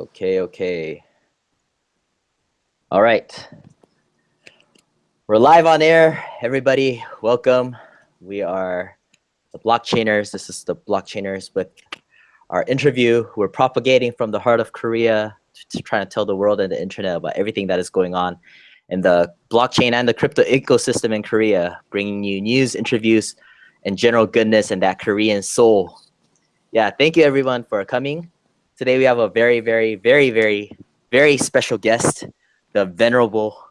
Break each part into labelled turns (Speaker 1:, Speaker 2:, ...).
Speaker 1: Okay, okay. All right. We're live on air. Everybody, welcome. We are the blockchainers. This is the blockchainers with our interview. We're propagating from the heart of Korea to, to try to tell the world and the internet about everything that is going on in the blockchain and the crypto ecosystem in Korea, bringing you news, interviews, and general goodness and that Korean soul. Yeah, thank you everyone for coming. Today we have a very, very, very, very, very special guest, the venerable,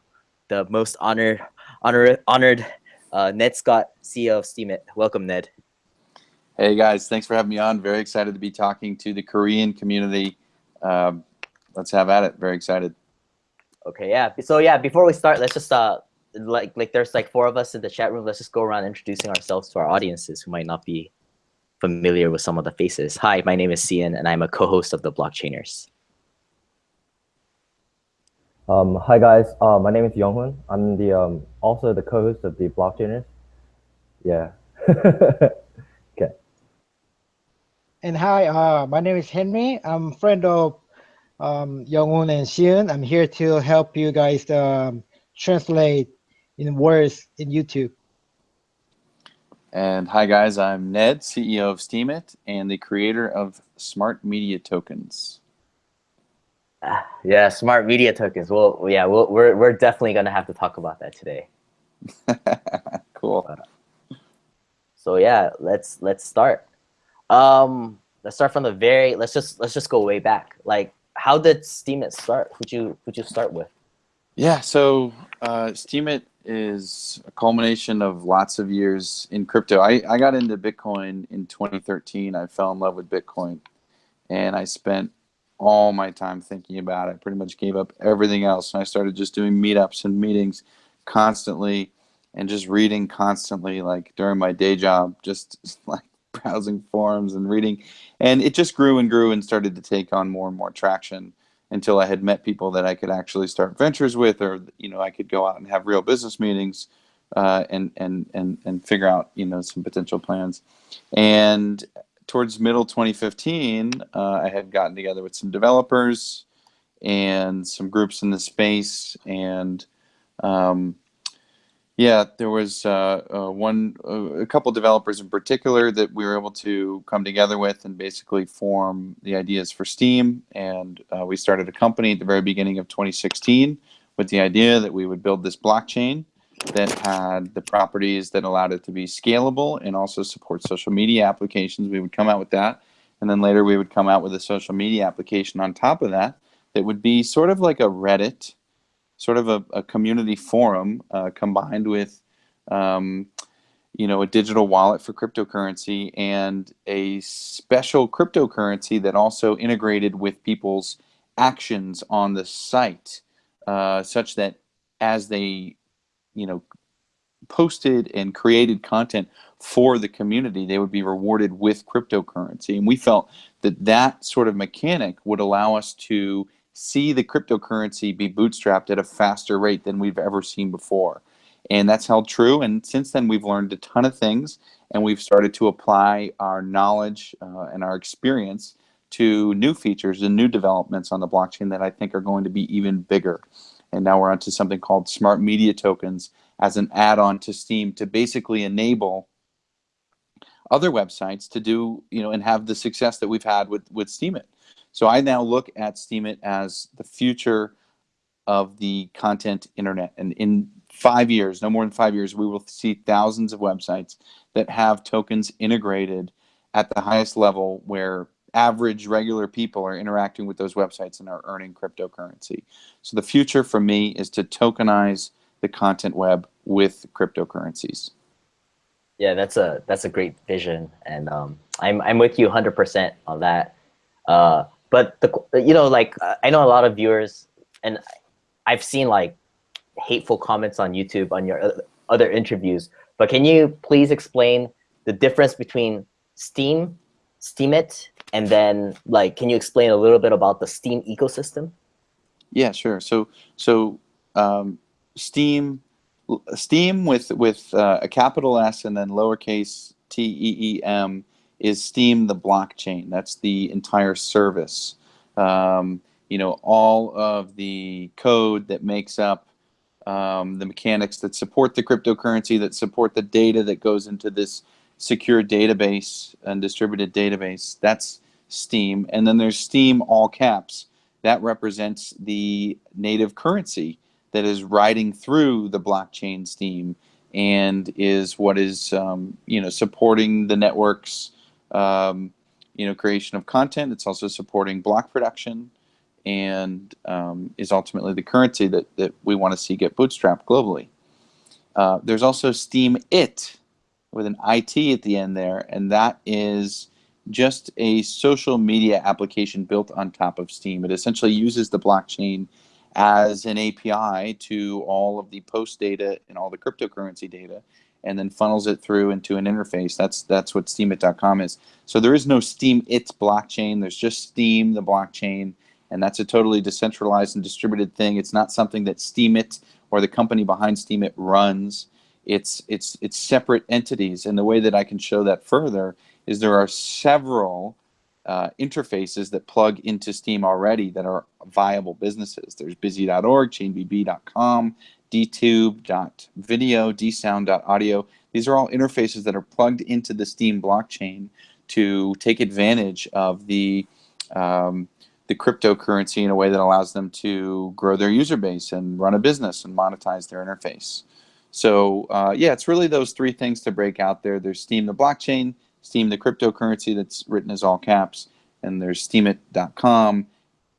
Speaker 1: the most honored, honored, honored uh, Ned Scott, CEO of Steemit. Welcome, Ned.
Speaker 2: Hey guys, thanks for having me on. Very excited to be talking to the Korean community. Um, let's have at it. Very excited.
Speaker 1: Okay, yeah. So yeah, before we start, let's just uh, like like there's like four of us in the chat room. Let's just go around introducing ourselves to our audiences who might not be familiar with some of the faces. Hi, my name is Cian, and I'm a co-host of the Blockchainers.
Speaker 3: Um, hi guys, uh, my name is Yonghun. I'm the um, also the co-host of the Blockchainers. Yeah. okay.
Speaker 4: And hi, uh, my name is Henry. I'm friend of um, Yonghun and Xian. I'm here to help you guys um, translate in words in YouTube.
Speaker 2: And hi guys, I'm Ned, CEO of Steemit and the creator of Smart Media Tokens.
Speaker 1: Yeah, smart media tokens. Well, yeah, we will we're we're definitely gonna have to talk about that today.
Speaker 2: cool.
Speaker 1: Uh, so yeah, let's let's start. Um, let's start from the very. Let's just let's just go way back. Like, how did Steemit start? Who'd you who'd you start with?
Speaker 2: Yeah, so uh, Steemit is a culmination of lots of years in crypto. I, I got into Bitcoin in 2013. I fell in love with Bitcoin and I spent all my time thinking about it. I pretty much gave up everything else. And I started just doing meetups and meetings constantly and just reading constantly, like during my day job, just like browsing forums and reading. And it just grew and grew and started to take on more and more traction until I had met people that I could actually start ventures with, or you know, I could go out and have real business meetings uh, and and and and figure out you know some potential plans. And towards middle 2015, uh, I had gotten together with some developers and some groups in the space, and um, yeah, there was uh, uh, one, uh, a couple developers in particular that we were able to come together with and basically form the ideas for Steem. And uh, we started a company at the very beginning of 2016 with the idea that we would build this blockchain that had the properties that allowed it to be scalable and also support social media applications. We would come out with that. And then later we would come out with a social media application on top of that that would be sort of like a Reddit sort of a, a community forum uh, combined with um, you know a digital wallet for cryptocurrency and a special cryptocurrency that also integrated with people's actions on the site uh, such that as they you know posted and created content for the community they would be rewarded with cryptocurrency. And we felt that that sort of mechanic would allow us to see the cryptocurrency be bootstrapped at a faster rate than we've ever seen before. And that's held true. And since then, we've learned a ton of things and we've started to apply our knowledge uh, and our experience to new features and new developments on the blockchain that I think are going to be even bigger. And now we're onto something called smart media tokens as an add-on to Steem to basically enable other websites to do, you know, and have the success that we've had with, with Steemit. So I now look at Steemit as the future of the content internet. And in five years, no more than five years, we will see thousands of websites that have tokens integrated at the highest level where average regular people are interacting with those websites and are earning cryptocurrency. So the future for me is to tokenize the content web with cryptocurrencies.
Speaker 1: Yeah, that's a that's a great vision, and um, I'm I'm with you 100% on that. Uh, but the you know like I know a lot of viewers and I've seen like hateful comments on YouTube on your other interviews. But can you please explain the difference between Steem, Steam it, and then like can you explain a little bit about the Steem ecosystem?
Speaker 2: Yeah, sure. So so um, Steam Steem with with uh, a capital S and then lowercase t e e m is Steem the blockchain. That's the entire service. Um, you know, all of the code that makes up um, the mechanics that support the cryptocurrency, that support the data that goes into this secure database and distributed database. That's Steem. And then there's Steem all caps. That represents the native currency that is riding through the blockchain Steem and is what is um, you know supporting the network's um, you know creation of content. It's also supporting block production and um, is ultimately the currency that, that we want to see get bootstrapped globally. Uh, there's also Steam It with an IT at the end there, and that is just a social media application built on top of Steem. It essentially uses the blockchain as an API to all of the post data and all the cryptocurrency data and then funnels it through into an interface. That's that's what steamit.com is. So there is no Steemit blockchain. There's just Steem the blockchain and that's a totally decentralized and distributed thing. It's not something that Steemit or the company behind Steemit runs. It's it's it's separate entities and the way that I can show that further is there are several uh, interfaces that plug into Steem already that are viable businesses. There's busy.org, chainbb.com, dtube.video, dsound.audio. These are all interfaces that are plugged into the Steem blockchain to take advantage of the um, the cryptocurrency in a way that allows them to grow their user base and run a business and monetize their interface. So uh, yeah, it's really those three things to break out there. There's Steem the blockchain, Steem the cryptocurrency that's written as all caps, and there's steemit.com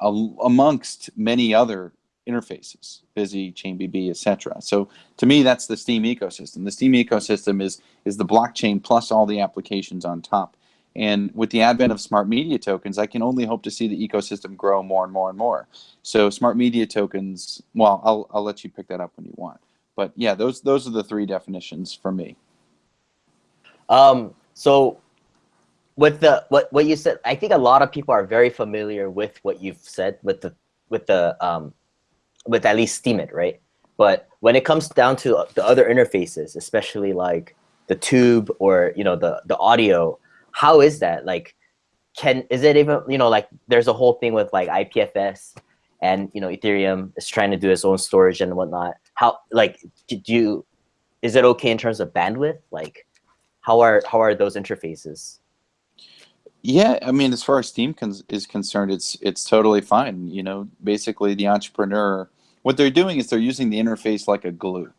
Speaker 2: amongst many other interfaces, Busy, ChainBB, etc. So to me, that's the Steem ecosystem. The Steem ecosystem is is the blockchain plus all the applications on top. And with the advent of smart media tokens, I can only hope to see the ecosystem grow more and more and more. So smart media tokens, well, I'll, I'll let you pick that up when you want. But yeah, those those are the three definitions for me.
Speaker 1: Um, so with the what what you said, I think a lot of people are very familiar with what you've said with the with the um, with at least Steemit, right? But when it comes down to the other interfaces, especially like DTube or you know the the audio, how is that like? Can is it even you know like there's a whole thing with like IPFS and you know Ethereum is trying to do its own storage and whatnot. How like do you is it okay in terms of bandwidth? Like how are how are those interfaces?
Speaker 2: Yeah, I mean, as far as Steem is concerned, it's it's totally fine. You know, basically the entrepreneur, what they're doing is they're using the interface like a glue,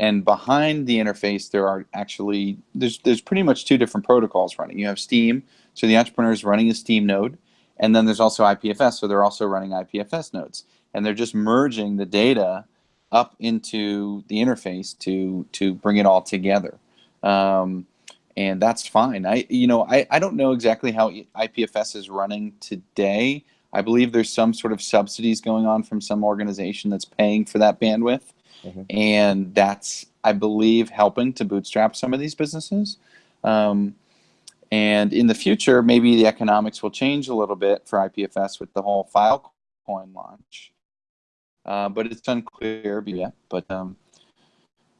Speaker 2: and behind the interface there are actually there's there's pretty much two different protocols running. You have Steem, so the entrepreneur is running a Steem node, and then there's also IPFS, so they're also running IPFS nodes, and they're just merging the data up into the interface to to bring it all together. Um, and that's fine. I, you know, I, I don't know exactly how IPFS is running today. I believe there's some sort of subsidies going on from some organization that's paying for that bandwidth, mm -hmm. and that's I believe helping to bootstrap some of these businesses. Um, and in the future, maybe the economics will change a little bit for IPFS with the whole Filecoin launch. Uh, but it's unclear yet. But um,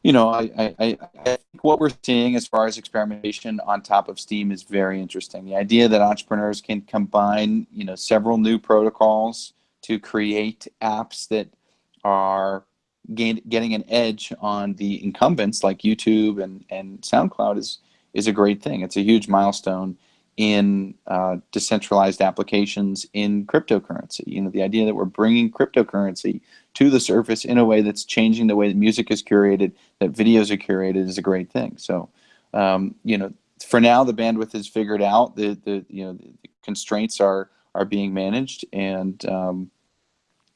Speaker 2: you know, I, I, I think what we're seeing as far as experimentation on top of Steem is very interesting. The idea that entrepreneurs can combine, you know, several new protocols to create apps that are gain, getting an edge on the incumbents like YouTube and, and SoundCloud is, is a great thing. It's a huge milestone in uh, decentralized applications in cryptocurrency. You know, the idea that we're bringing cryptocurrency to the surface in a way that's changing the way that music is curated, that videos are curated is a great thing. So, um, you know, for now the bandwidth is figured out. The the you know the constraints are are being managed, and um,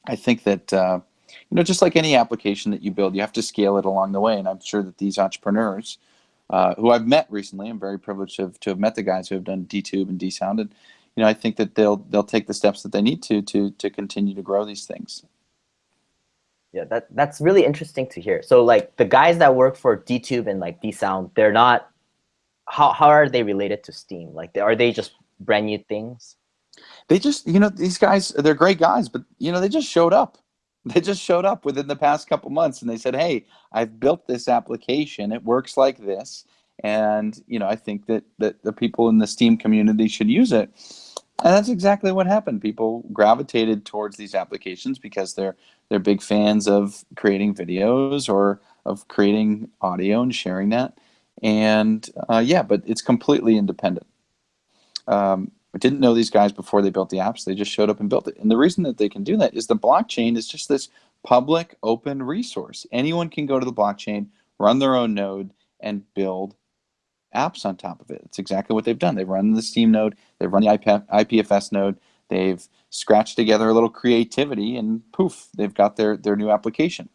Speaker 2: I think that. Uh, you know, just like any application that you build, you have to scale it along the way. And I'm sure that these entrepreneurs uh, who I've met recently. I'm very privileged to have, to have met the guys who have done DTube and DSounded. You know, I think that they'll they'll take the steps that they need to to to continue to grow these things.
Speaker 1: Yeah, that that's really interesting to hear. So like the guys that work for DTube and like DSound, they're not. How how are they related to Steem? Like, are they just brand new things?
Speaker 2: They just, you know, these guys, they're great guys, but you know, they just showed up. They just showed up within the past couple months and they said, "Hey, I've built this application. It works like this." And you know, I think that that the people in the Steem community should use it. And that's exactly what happened. People gravitated towards these applications because they're they're big fans of creating videos or of creating audio and sharing that. And uh, yeah, but it's completely independent. Um, I didn't know these guys before they built the apps. They just showed up and built it. And the reason that they can do that is the blockchain is just this public open resource. Anyone can go to the blockchain, run their own node, and build apps on top of it. It's exactly what they've done. They've run the Steem node, they've run the IPFS node, they've scratched together a little creativity, and poof, they've got their, their new application.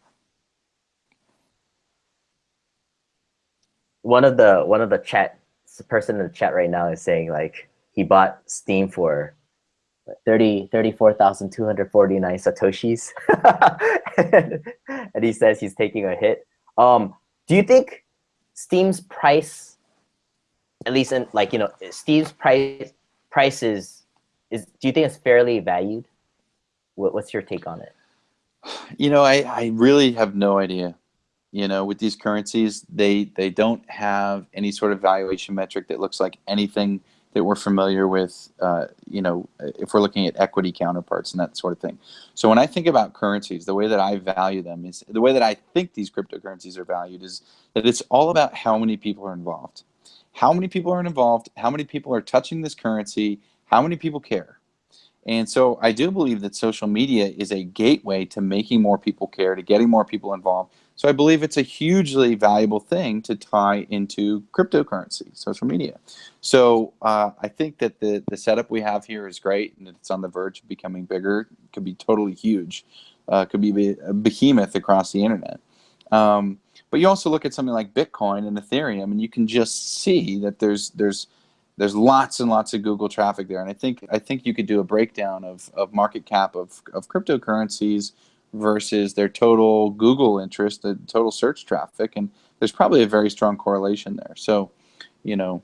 Speaker 1: One of the one of the chat person in the chat right now is saying like he bought Steem for 30 34,249 satoshis and he says he's taking a hit. Um, do you think Steem's price at least in like you know Steem's price price is is do you think it's fairly valued? What, what's your take on it?
Speaker 2: You know, I I really have no idea. You know, with these currencies, they they don't have any sort of valuation metric that looks like anything that we're familiar with. Uh, you know, if we're looking at equity counterparts and that sort of thing. So when I think about currencies, the way that I value them is the way that I think these cryptocurrencies are valued is that it's all about how many people are involved how many people are involved, how many people are touching this currency, how many people care. And so I do believe that social media is a gateway to making more people care, to getting more people involved. So I believe it's a hugely valuable thing to tie into cryptocurrency, social media. So uh, I think that the, the setup we have here is great and it's on the verge of becoming bigger. Could be totally huge. Uh, could be a behemoth across the internet. Um, but you also look at something like Bitcoin and Ethereum, and you can just see that there's there's there's lots and lots of Google traffic there. And I think I think you could do a breakdown of, of market cap of, of cryptocurrencies versus their total Google interest, the total search traffic, and there's probably a very strong correlation there. So, you know,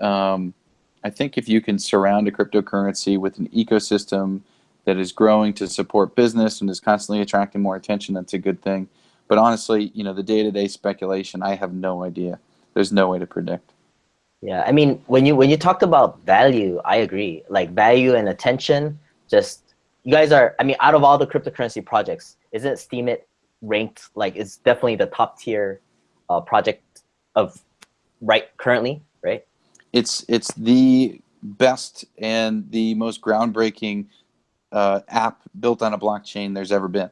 Speaker 2: um, I think if you can surround a cryptocurrency with an ecosystem that is growing to support business and is constantly attracting more attention, that's a good thing. But honestly, you know, the day-to-day speculation, I have no idea. There's no way to predict.
Speaker 1: Yeah, I mean, when you when you talked about value, I agree. Like value and attention, just you guys are. I mean, out of all the cryptocurrency projects, isn't Steemit ranked like it's definitely the top tier uh, project of right currently, right?
Speaker 2: It's it's the best and the most groundbreaking uh, app built on a blockchain there's ever been.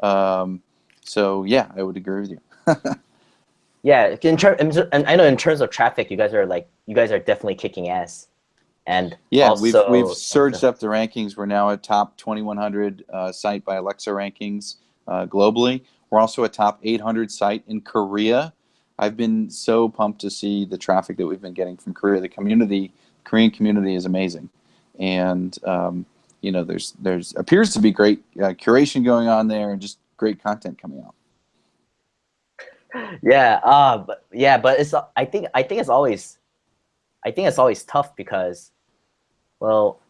Speaker 2: Um, so yeah, I would agree with you.
Speaker 1: yeah, in terms, and I know in terms of traffic, you guys are like, you guys are definitely kicking ass. And
Speaker 2: yeah,
Speaker 1: also,
Speaker 2: we've we've surged up the rankings. We're now a top 2100 uh, site by Alexa rankings uh, globally. We're also a top 800 site in Korea. I've been so pumped to see the traffic that we've been getting from Korea. The community, Korean community, is amazing, and um, you know, there's there's appears to be great uh, curation going on there, and just great content coming out.
Speaker 1: Yeah, uh, but yeah, but it's I think I think it's always I think it's always tough because, well,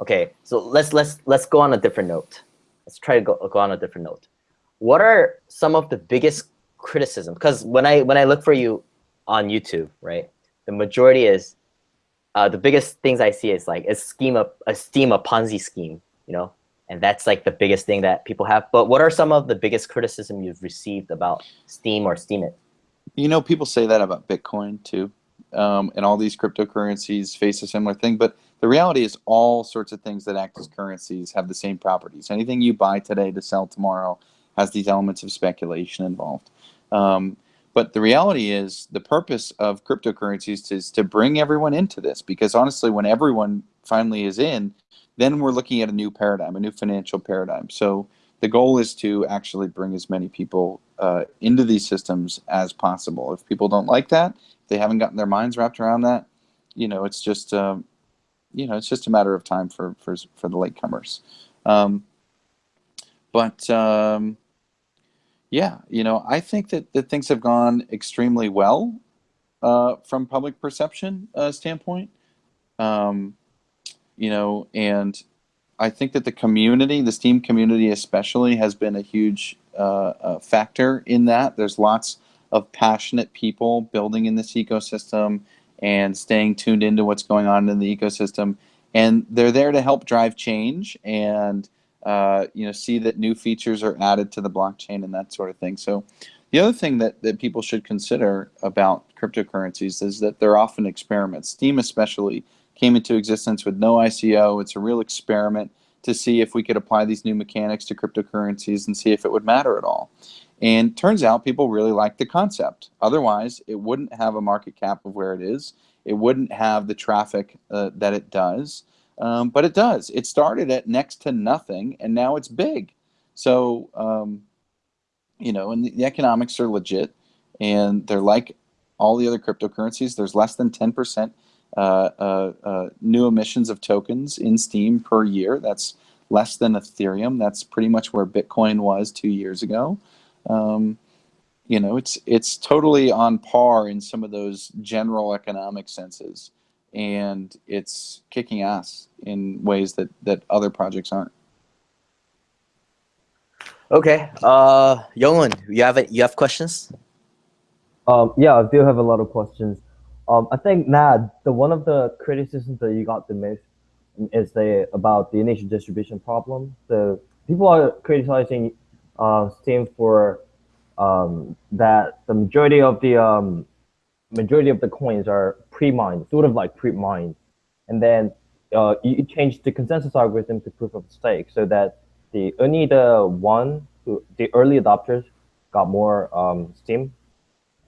Speaker 1: okay, so let's let's let's go on a different note. Let's try to go go on a different note. What are some of the biggest criticism? Because when I when I look for you on YouTube, right, the majority is uh, the biggest things I see is like a scheme of a Steem a Ponzi scheme, you know, and that's like the biggest thing that people have. But what are some of the biggest criticism you've received about Steem or Steemit?
Speaker 2: You know, people say that about Bitcoin too, um, and all these cryptocurrencies face a similar thing. But the reality is, all sorts of things that act as currencies have the same properties. Anything you buy today to sell tomorrow has these elements of speculation involved. Um, but the reality is, the purpose of cryptocurrencies is to bring everyone into this because honestly, when everyone finally is in, then we're looking at a new paradigm, a new financial paradigm. So the goal is to actually bring as many people uh, into these systems as possible. If people don't like that, if they haven't gotten their minds wrapped around that, you know, it's just, um, you know, it's just a matter of time for for, for the latecomers. Um, but um, yeah, you know, I think that, that things have gone extremely well uh, from public perception uh, standpoint. Um, you know, and I think that the community, the Steem community especially, has been a huge uh, uh, factor in that. There's lots of passionate people building in this ecosystem and staying tuned into what's going on in the ecosystem. and they're there to help drive change and uh, you know see that new features are added to the blockchain and that sort of thing. So the other thing that, that people should consider about cryptocurrencies is that they're often experiments. Steem especially came into existence with no ICO. It's a real experiment to see if we could apply these new mechanics to cryptocurrencies and see if it would matter at all. And turns out people really like the concept. Otherwise, it wouldn't have a market cap of where it is. It wouldn't have the traffic uh, that it does. Um, but it does. It started at next to nothing, and now it's big. So, um, you know, and the, the economics are legit, and they're like all the other cryptocurrencies. There's less than 10% uh, uh, uh, new emissions of tokens in Steem per year. That's less than Ethereum. That's pretty much where Bitcoin was two years ago. Um, you know, it's it's totally on par in some of those general economic senses, and it's kicking ass in ways that that other projects aren't.
Speaker 1: Okay. Uh, Youngwon, you have it. You have questions?
Speaker 3: Um, yeah, I do have a lot of questions. Um, I think Nad, the one of the criticisms that you got the most is the about the initial distribution problem. The people are criticizing uh, Steem for um, that the majority of the um, majority of the coins are pre-mined, sort of like pre-mined, and then uh, you change the consensus algorithm to proof of stake so that the only the one who the early adopters got more um, Steem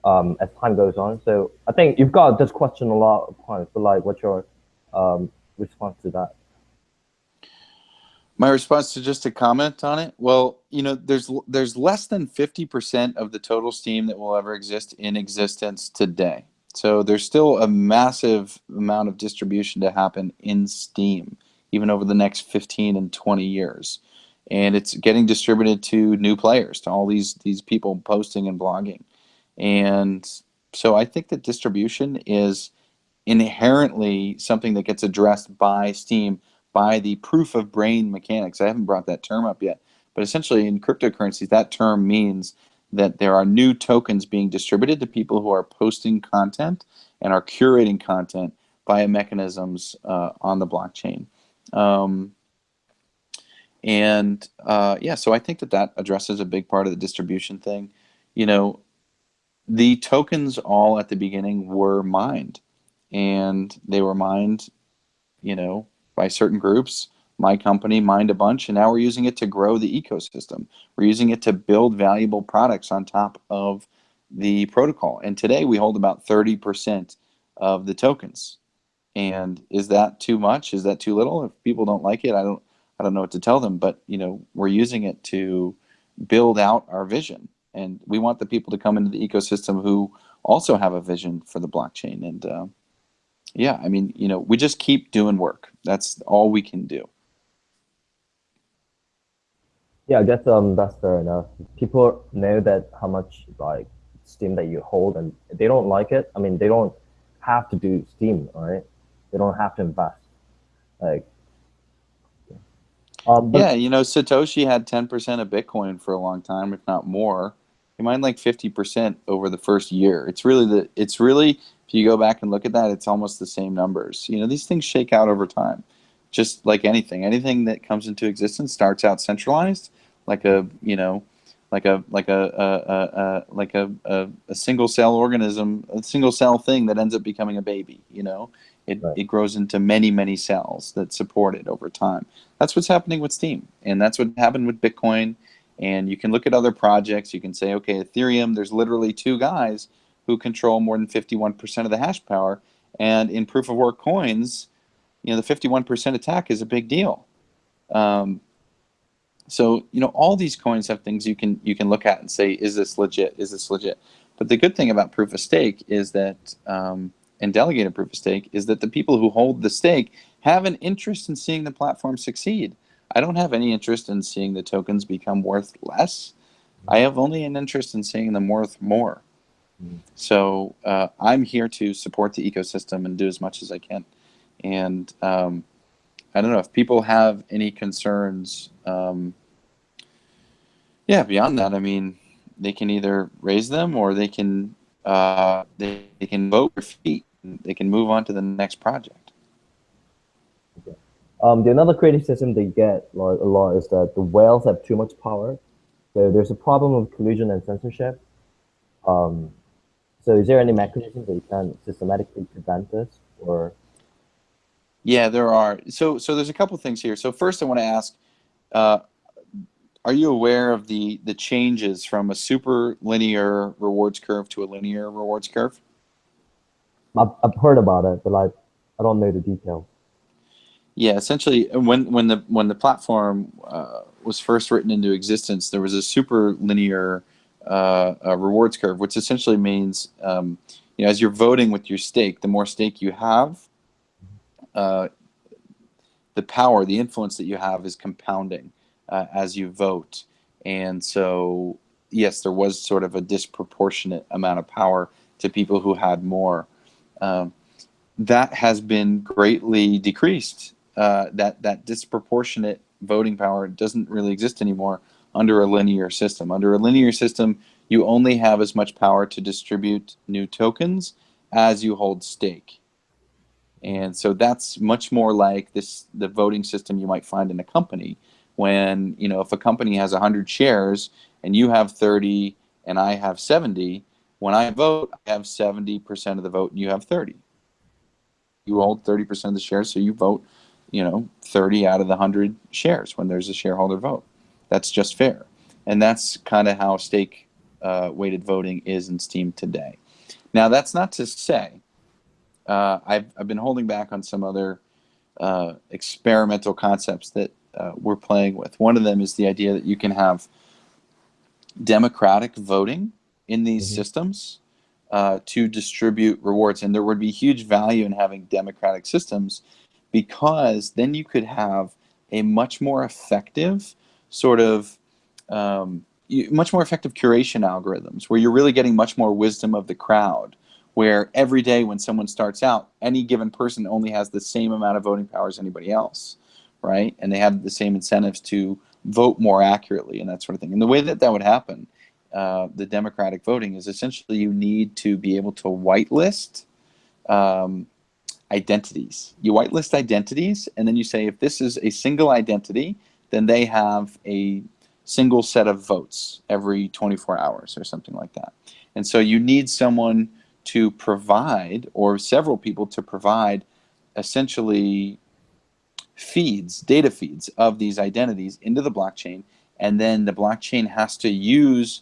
Speaker 3: um, as time goes on. So I think you've got this question a lot of times, but like, what's your um, response to that?
Speaker 2: My response to just a comment on it. Well, you know, there's there's less than 50% of the total steem that will ever exist in existence today. So there's still a massive amount of distribution to happen in steem, even over the next 15 and 20 years. And it's getting distributed to new players, to all these these people posting and blogging. And so I think that distribution is inherently something that gets addressed by Steem by the proof of brain mechanics. I haven't brought that term up yet, but essentially in cryptocurrencies, that term means that there are new tokens being distributed to people who are posting content and are curating content via mechanisms uh, on the blockchain. Um, and uh, yeah, so I think that that addresses a big part of the distribution thing. You know, the tokens all at the beginning were mined, and they were mined, you know, by certain groups. My company mined a bunch, and now we're using it to grow the ecosystem. We're using it to build valuable products on top of the protocol. And today we hold about 30% of the tokens. And is that too much? Is that too little? If people don't like it, I don't I don't know what to tell them, but you know, we're using it to build out our vision. And we want the people to come into the ecosystem who also have a vision for the blockchain. And uh, yeah, I mean, you know, we just keep doing work. That's all we can do.
Speaker 3: Yeah, I guess um that's fair enough. People know that how much like Steem that you hold, and they don't like it. I mean, they don't have to do steem right? They don't have to invest. Like,
Speaker 2: um, yeah, you know, Satoshi had ten percent of Bitcoin for a long time, if not more. He mined like fifty percent over the first year. It's really the. It's really if you go back and look at that, it's almost the same numbers. You know, these things shake out over time, just like anything. Anything that comes into existence starts out centralized, like a you know, like a like a, a, a, a like a, a, a, single cell organism, a single cell thing that ends up becoming a baby. You know, it right. it grows into many many cells that support it over time. That's what's happening with Steem, and that's what happened with Bitcoin. And you can look at other projects. You can say, okay, Ethereum. There's literally two guys who control more than 51% of the hash power. And in proof of work coins, you know, the 51% attack is a big deal. Um, so, you know, all these coins have things you can you can look at and say, is this legit? Is this legit? But the good thing about proof of stake is that, um, and delegated proof of stake, is that the people who hold the stake have an interest in seeing the platform succeed. I don't have any interest in seeing the tokens become worth less. I have only an interest in seeing them worth more. So uh, I'm here to support the ecosystem and do as much as I can. And um, I don't know if people have any concerns. Um, yeah, beyond that, I mean, they can either raise them or they can uh, they, they can vote their feet. They can move on to the next project.
Speaker 3: Um, the another criticism they get a lot, a lot is that the whales have too much power. So there's a problem of collusion and censorship. Um, so is there any mechanism that you can systematically prevent this or?
Speaker 2: Yeah, there are. So, so there's a couple things here. So first, I want to ask, uh, are you aware of the the changes from a super linear rewards curve to a linear rewards curve?
Speaker 3: I've, I've heard about it, but like I don't know the details.
Speaker 2: Yeah, essentially, when when the when the platform uh, was first written into existence, there was a super linear uh, rewards curve, which essentially means um, you know as you're voting with your stake, the more stake you have, uh, the power, the influence that you have is compounding uh, as you vote, and so yes, there was sort of a disproportionate amount of power to people who had more. Um, that has been greatly decreased uh, that that disproportionate voting power doesn't really exist anymore under a linear system. Under a linear system, you only have as much power to distribute new tokens as you hold stake. And so that's much more like this the voting system you might find in a company when, you know, if a company has 100 shares and you have 30 and I have 70, when I vote, I have 70% of the vote and you have 30. You hold 30% of the shares, so you vote you know 30 out of the 100 shares when there's a shareholder vote. That's just fair. And that's kind of how stake uh, weighted voting is in steem today. Now that's not to say uh, I've, I've been holding back on some other uh, experimental concepts that uh, we're playing with. One of them is the idea that you can have democratic voting in these mm -hmm. systems uh, to distribute rewards. And there would be huge value in having democratic systems because then you could have a much more effective sort of um, much more effective curation algorithms where you're really getting much more wisdom of the crowd where every day when someone starts out any given person only has the same amount of voting power as anybody else right? And they have the same incentives to vote more accurately and that sort of thing. And the way that that would happen uh, the democratic voting is essentially you need to be able to whitelist um, identities. You whitelist identities, and then you say if this is a single identity, then they have a single set of votes every 24 hours or something like that. And so you need someone to provide, or several people to provide, essentially feeds, data feeds of these identities into the blockchain, and then the blockchain has to use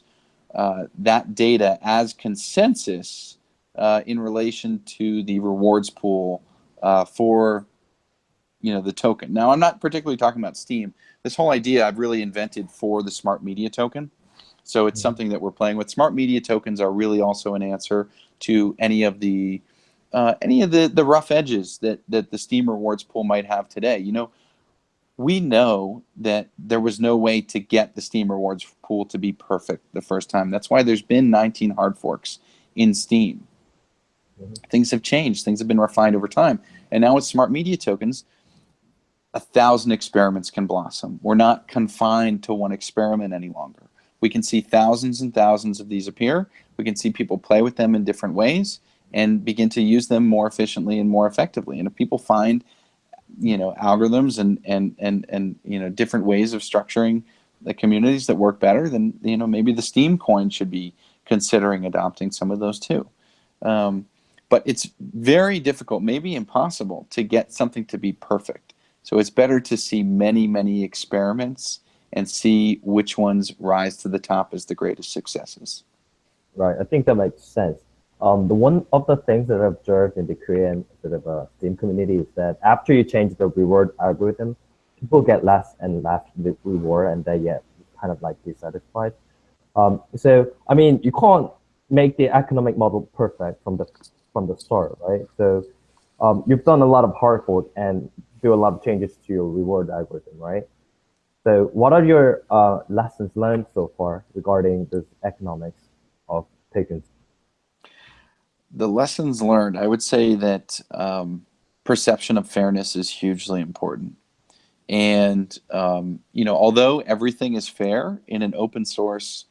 Speaker 2: uh, that data as consensus uh, in relation to the rewards pool uh, for you know the token. Now I'm not particularly talking about Steem. This whole idea I've really invented for the smart media token. So it's mm -hmm. something that we're playing with. Smart media tokens are really also an answer to any of the uh, any of the the rough edges that that the Steem rewards pool might have today. You know, we know that there was no way to get the Steem rewards pool to be perfect the first time. That's why there's been 19 hard forks in Steem. Things have changed. Things have been refined over time. And now with smart media tokens, a thousand experiments can blossom. We're not confined to one experiment any longer. We can see thousands and thousands of these appear. We can see people play with them in different ways and begin to use them more efficiently and more effectively. And if people find, you know, algorithms and and and and you know different ways of structuring the communities that work better, then you know maybe the steem coin should be considering adopting some of those too. Um, but it's very difficult, maybe impossible, to get something to be perfect. So it's better to see many, many experiments and see which ones rise to the top as the greatest successes.
Speaker 3: Right, I think that makes sense. Um, the one of the things that I've observed in the Korean sort of uh, Steem community is that after you change the reward algorithm, people get less and less reward and they get kind of like dissatisfied. Um, so, I mean, you can't make the economic model perfect from the from the start, right? So um, you've done a lot of hard work and do a lot of changes to your reward algorithm, right? So what are your uh, lessons learned so far regarding this economics of tokens?
Speaker 2: The lessons learned, I would say that um, perception of fairness is hugely important. And, um, you know, although everything is fair in an open source,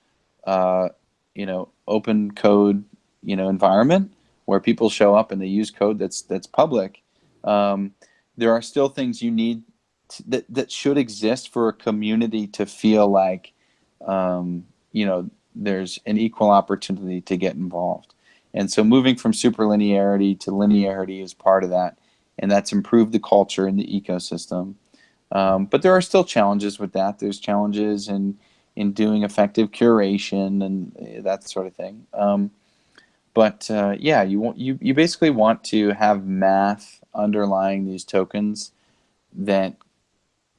Speaker 2: uh, you know, open code, you know, environment, where people show up and they use code that's that's public, um, there are still things you need that that should exist for a community to feel like um, you know there's an equal opportunity to get involved. And so moving from superlinearity to linearity is part of that, and that's improved the culture in the ecosystem. Um, but there are still challenges with that. There's challenges in in doing effective curation and uh, that sort of thing. Um, but uh, yeah, you want you you basically want to have math underlying these tokens that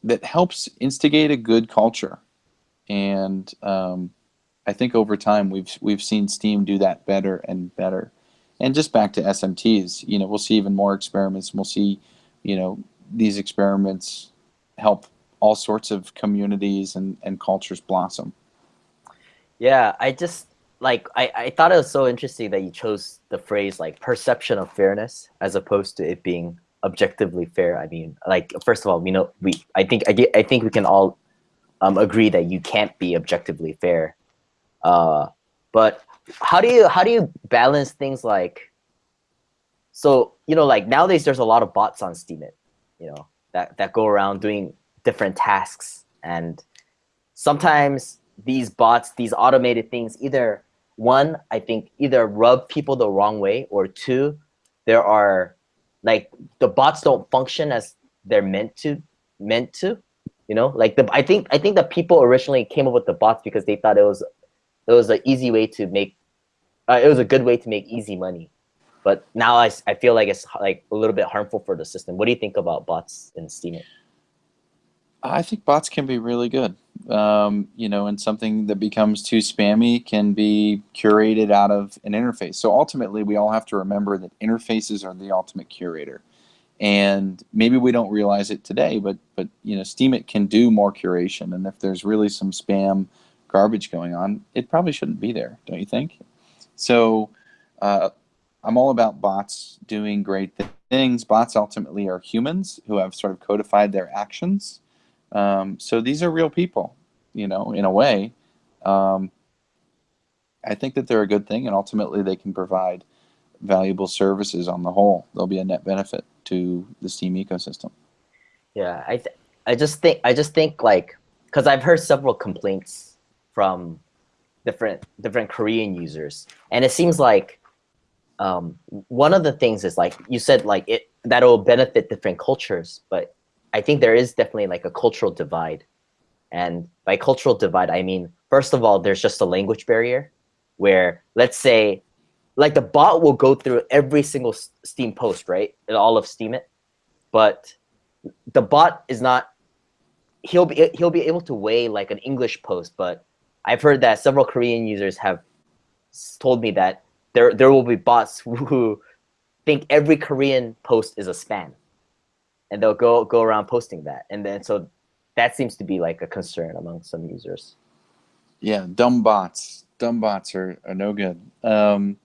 Speaker 2: that helps instigate a good culture, and um, I think over time we've we've seen Steem do that better and better. And just back to SMTs, you know, we'll see even more experiments. We'll see, you know, these experiments help all sorts of communities and, and cultures blossom.
Speaker 1: Yeah, I just like I, I thought it was so interesting that you chose the phrase like perception of fairness as opposed to it being objectively fair. I mean, like first of all, we know we I think I I think we can all um, agree that you can't be objectively fair. Uh, but how do you how do you balance things like so you know like nowadays there's a lot of bots on Steemit, you know that that go around doing different tasks and sometimes these bots these automated things either one i think either rub people the wrong way or two there are like the bots don't function as they're meant to meant to you know? Like the i think i think the people originally came up with the bots because they thought it was it was an easy way to make uh, it was a good way to make easy money. But now I, I feel like it's like a little bit harmful for the system. What do you think about bots in steem
Speaker 2: I think bots can be really good. Um, you know, and something that becomes too spammy can be curated out of an interface. So ultimately, we all have to remember that interfaces are the ultimate curator. And maybe we don't realize it today, but but you know, Steemit can do more curation. And if there's really some spam garbage going on, it probably shouldn't be there, don't you think? So uh, I'm all about bots doing great things. Bots ultimately are humans who have sort of codified their actions um, so these are real people, you know, in a way. Um, I think that they're a good thing, and ultimately they can provide valuable services on the whole. They'll be a net benefit to the Steem ecosystem.
Speaker 1: Yeah, I I just think I just think like because I've heard several complaints from different different Korean users, and it seems like um, one of the things is like you said like it that will benefit different cultures, but I think there is definitely like a cultural divide. And by cultural divide, I mean, first of all, there's just a language barrier where let's say like the bot will go through every single Steem post, right? All of Steemit, But the bot is not he'll be he'll be able to weigh like an English post, but I've heard that several Korean users have told me that there there will be bots who think every Korean post is a spam and they'll go go around posting that. And then so that seems to be like a concern among some users.
Speaker 2: Yeah dumb bots. Dumb bots are, are no good. Um,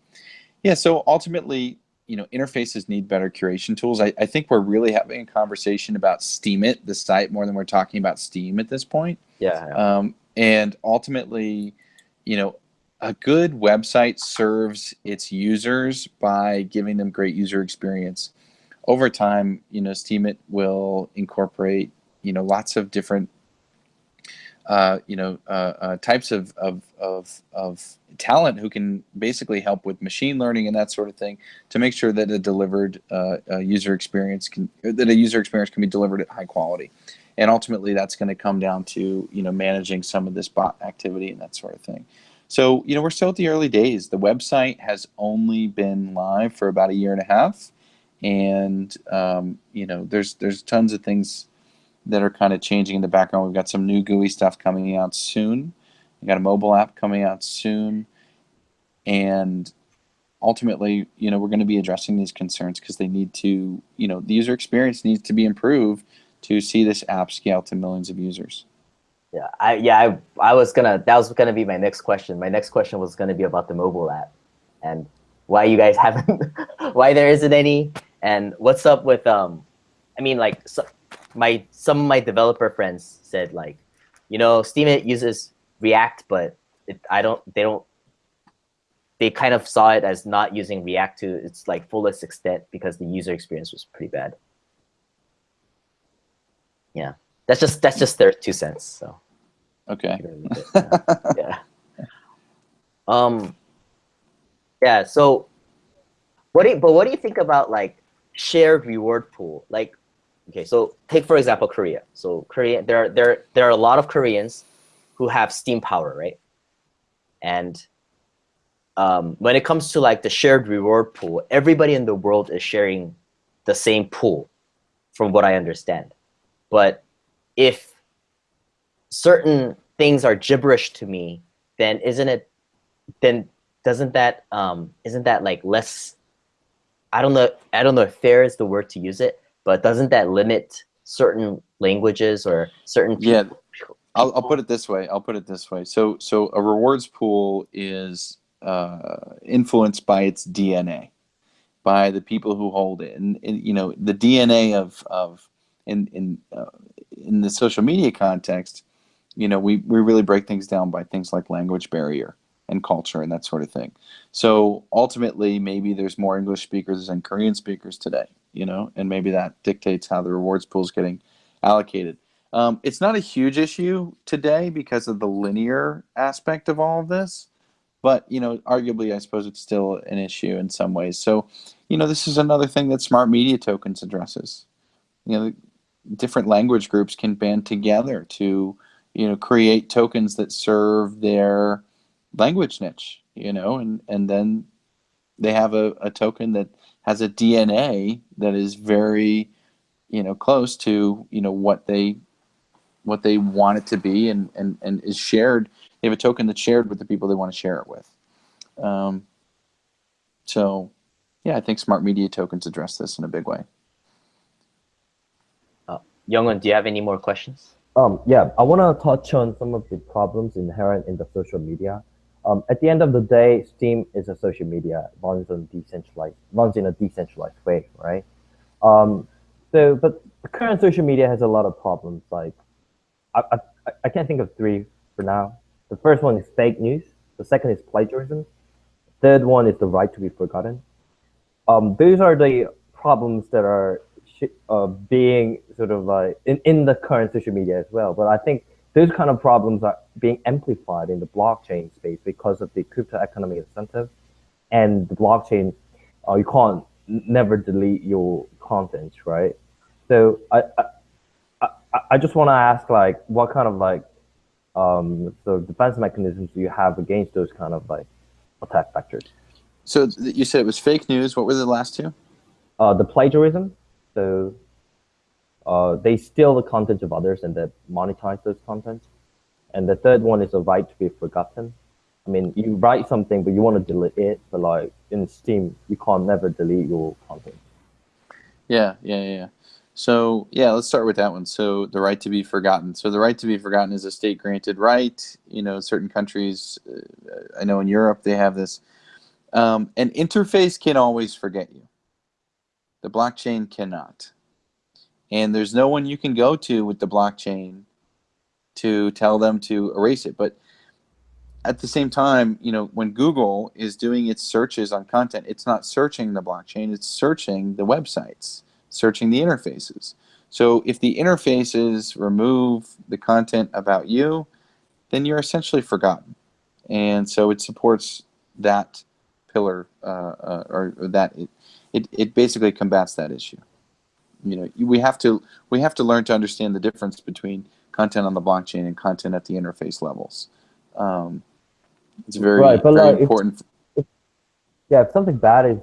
Speaker 2: yeah so ultimately you know interfaces need better curation tools. I, I think we're really having a conversation about Steemit the site more than we're talking about steem at this point.
Speaker 1: Yeah, yeah.
Speaker 2: Um, and ultimately you know a good website serves its users by giving them great user experience over time, you know, Steemit will incorporate, you know, lots of different, uh, you know, uh, uh, types of, of, of, of talent who can basically help with machine learning and that sort of thing to make sure that a delivered uh, user experience can, that a user experience can be delivered at high quality. And ultimately, that's going to come down to, you know, managing some of this bot activity and that sort of thing. So, you know, we're still at the early days. The website has only been live for about a year and a half and um, you know there's there's tons of things that are kind of changing in the background. We've got some new GUI stuff coming out soon. We got a mobile app coming out soon, and ultimately, you know, we're going to be addressing these concerns because they need to, you know, the user experience needs to be improved to see this app scale to millions of users.
Speaker 1: Yeah, I yeah I I was gonna that was gonna be my next question. My next question was gonna be about the mobile app, and why you guys haven't, why there isn't any, and what's up with um, I mean like so, my some of my developer friends said like, you know, Steemit uses React, but it, I don't. They don't. They kind of saw it as not using React to its like fullest extent because the user experience was pretty bad. Yeah, that's just that's just their two cents. So
Speaker 2: Okay.
Speaker 1: yeah. yeah. Um. Yeah. So, what do you, but what do you think about like shared reward pool? Like, okay, so take for example Korea. So Korea, there are there there are a lot of Koreans who have steem power, right? And um, when it comes to like the shared reward pool, everybody in the world is sharing the same pool, from what I understand. But if certain things are gibberish to me, then isn't it? Then doesn't that um, isn't that like less? I don't know. I don't know if fair is the word to use it, but doesn't that limit certain languages or certain?
Speaker 2: Yeah, I'll, I'll put it this way. I'll put it this way. So, so a rewards pool is uh, influenced by its DNA, by the people who hold it, and, and you know the DNA of of in in uh, in the social media context. You know, we we really break things down by things like language barrier and culture and that sort of thing. So ultimately, maybe there's more English speakers than Korean speakers today. You know, and maybe that dictates how the rewards pool is getting allocated. Um, it's not a huge issue today because of the linear aspect of all of this, but you know, arguably, I suppose it's still an issue in some ways. So, you know, this is another thing that smart media tokens addresses. You know, different language groups can band together to, you know, create tokens that serve their language niche. You know, and and then they have a, a token that has a DNA that is very, you know, close to you know what they what they want it to be and, and, and is shared. They have a token that's shared with the people they want to share it with. Um, so, yeah, I think smart media tokens address this in a big way.
Speaker 1: Youngun, do you have any more questions?
Speaker 3: Um, yeah, I want to touch on some of the problems inherent in the social media. Um, at the end of the day, Steem is a social media runs on decentralized runs in a decentralized way, right? Um, so, but the current social media has a lot of problems. Like, I, I, I can't think of three for now. The first one is fake news. The second is plagiarism. Third one is the right to be forgotten. Um, those are the problems that are uh, being sort of like in, in the current social media as well. But I think those kind of problems are being amplified in the blockchain space because of the crypto economy incentive and the blockchain. Uh, you can't never delete your content, right? So I, I I- I just want to ask, like, what kind of like, um, so defense mechanisms do you have against those kind of like attack vectors?
Speaker 2: So you said it was fake news. What were the last two?
Speaker 3: Uh, the plagiarism, so uh, they steal the content of others and then monetize those contents. And the third one is the right to be forgotten. I mean, you write something, but you want to delete it, but like in Steem, you can't never delete your content.
Speaker 2: Yeah, yeah, yeah. So yeah, let's start with that one. So the right to be forgotten. So the right to be forgotten is a state granted right. You know, certain countries, uh, I know in Europe they have this. Um, an interface can always forget you. The blockchain cannot. And there's no one you can go to with the blockchain to tell them to erase it. But at the same time, you know, when Google is doing its searches on content, it's not searching the blockchain, it's searching the websites, searching the interfaces. So if the interfaces remove the content about you, then you're essentially forgotten. And so it supports that pillar, uh, uh, or, or that it, it, it basically combats that issue. You know, we have to we have to learn to understand the difference between content on the blockchain and content at the interface levels. Um, it's very
Speaker 3: Right, but
Speaker 2: very
Speaker 3: like, if-
Speaker 2: important.
Speaker 3: Yeah, if something bad is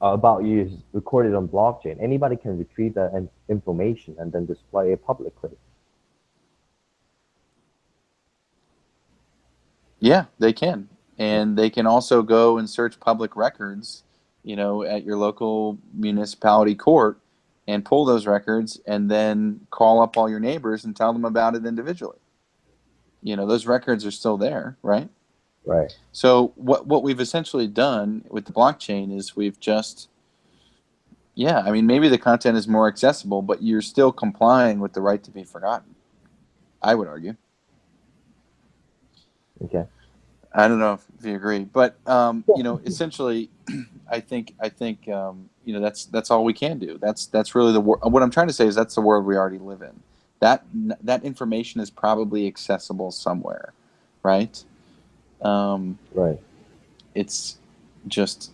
Speaker 3: uh, about you is recorded on blockchain, anybody can retrieve that in- information and then display it publicly.
Speaker 2: Yeah, they can. And they can also go and search public records, you know, at your local municipality court and pull those records and then call up all your neighbors and tell them about it individually. You know, those records are still there, right?
Speaker 3: Right.
Speaker 2: So what what we've essentially done with the blockchain is we've just yeah, I mean maybe the content is more accessible, but you're still complying with the right to be forgotten. I would argue.
Speaker 3: Okay.
Speaker 2: I don't know if, you agree, but um, you know, essentially, I think I think um, you know that's that's all we can do. That's that's really the wor- what I'm trying to say is that's the world we already live in. that that information is probably accessible somewhere, right? Um,
Speaker 3: Right.
Speaker 2: it's just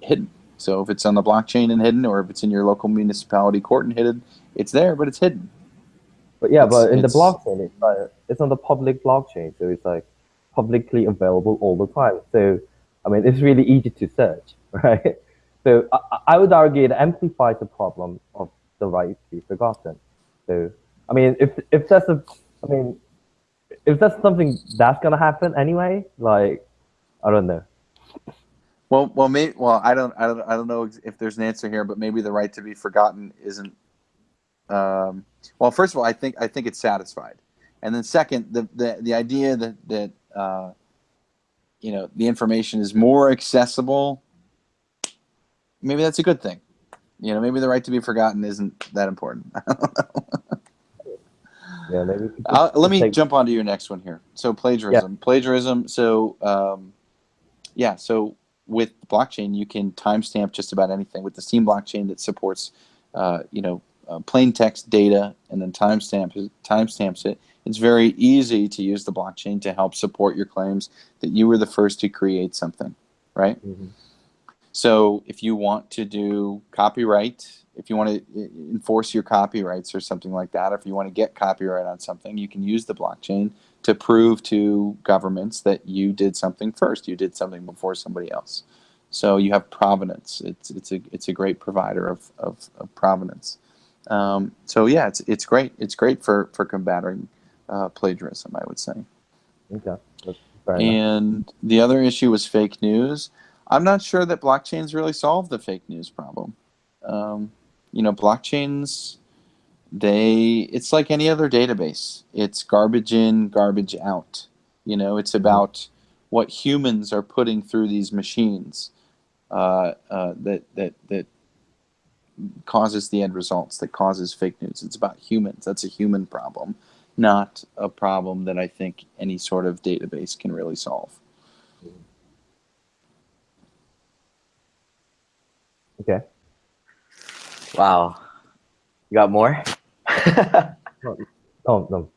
Speaker 2: hidden. So if it's on the blockchain and hidden, or if it's in your local municipality court and hidden, it's there, but it's hidden.
Speaker 3: But yeah,
Speaker 2: It's-
Speaker 3: but in the blockchain, it's like it's on the public blockchain, so it's like publicly available all the time. So I mean, it's really easy to search, right? So I, I would argue it amplifies the problem of the right to be forgotten. So I mean, if if that's a, I mean, if that's something that's gonna happen anyway, like I don't know.
Speaker 2: Well, well, maybe. Well, I don't, I don't, I don't know if there's an answer here, but maybe the right to be forgotten isn't. Um, well, first of all, I think I think it's satisfied, and then second, the the, the idea that that uh, you know the information is more accessible. Maybe that's a good thing. You know, maybe the right to be forgotten isn't that important.
Speaker 3: Yeah, maybe.
Speaker 2: Uh, let me
Speaker 3: take-
Speaker 2: jump onto your next one here. So plagiarism, plagiarism. So um, yeah, so with blockchain, you can timestamp just about anything. With the Steem blockchain that supports, uh, you know, uh, plain text data and then timestamps timestamps it. It's very easy to use the blockchain to help support your claims that you were the first to create something, right?
Speaker 3: Mhm.
Speaker 2: So if you want to do copyright, if you want to enforce your copyrights or something like that, if you want to get copyright on something, you can use the blockchain to prove to governments that you did something first. You did something before somebody else. So you have provenance. It's it's a it's a great provider of of, of provenance. Um, so yeah, it's it's great. It's great for for combating uh, plagiarism. I would say.
Speaker 3: Okay, that's fair enough.
Speaker 2: And the other issue was fake news. I'm not sure that blockchains really solve the fake news problem. Um, you know, blockchains, they, it's like any other database. It's garbage in, garbage out. You know, it's about what humans are putting through these machines uh, uh, that, that, that causes the end results, that causes fake news. It's about humans. That's a human problem, not a problem that I think any sort of database can really solve.
Speaker 3: Okay.
Speaker 1: Wow. You got more?
Speaker 3: Oh no.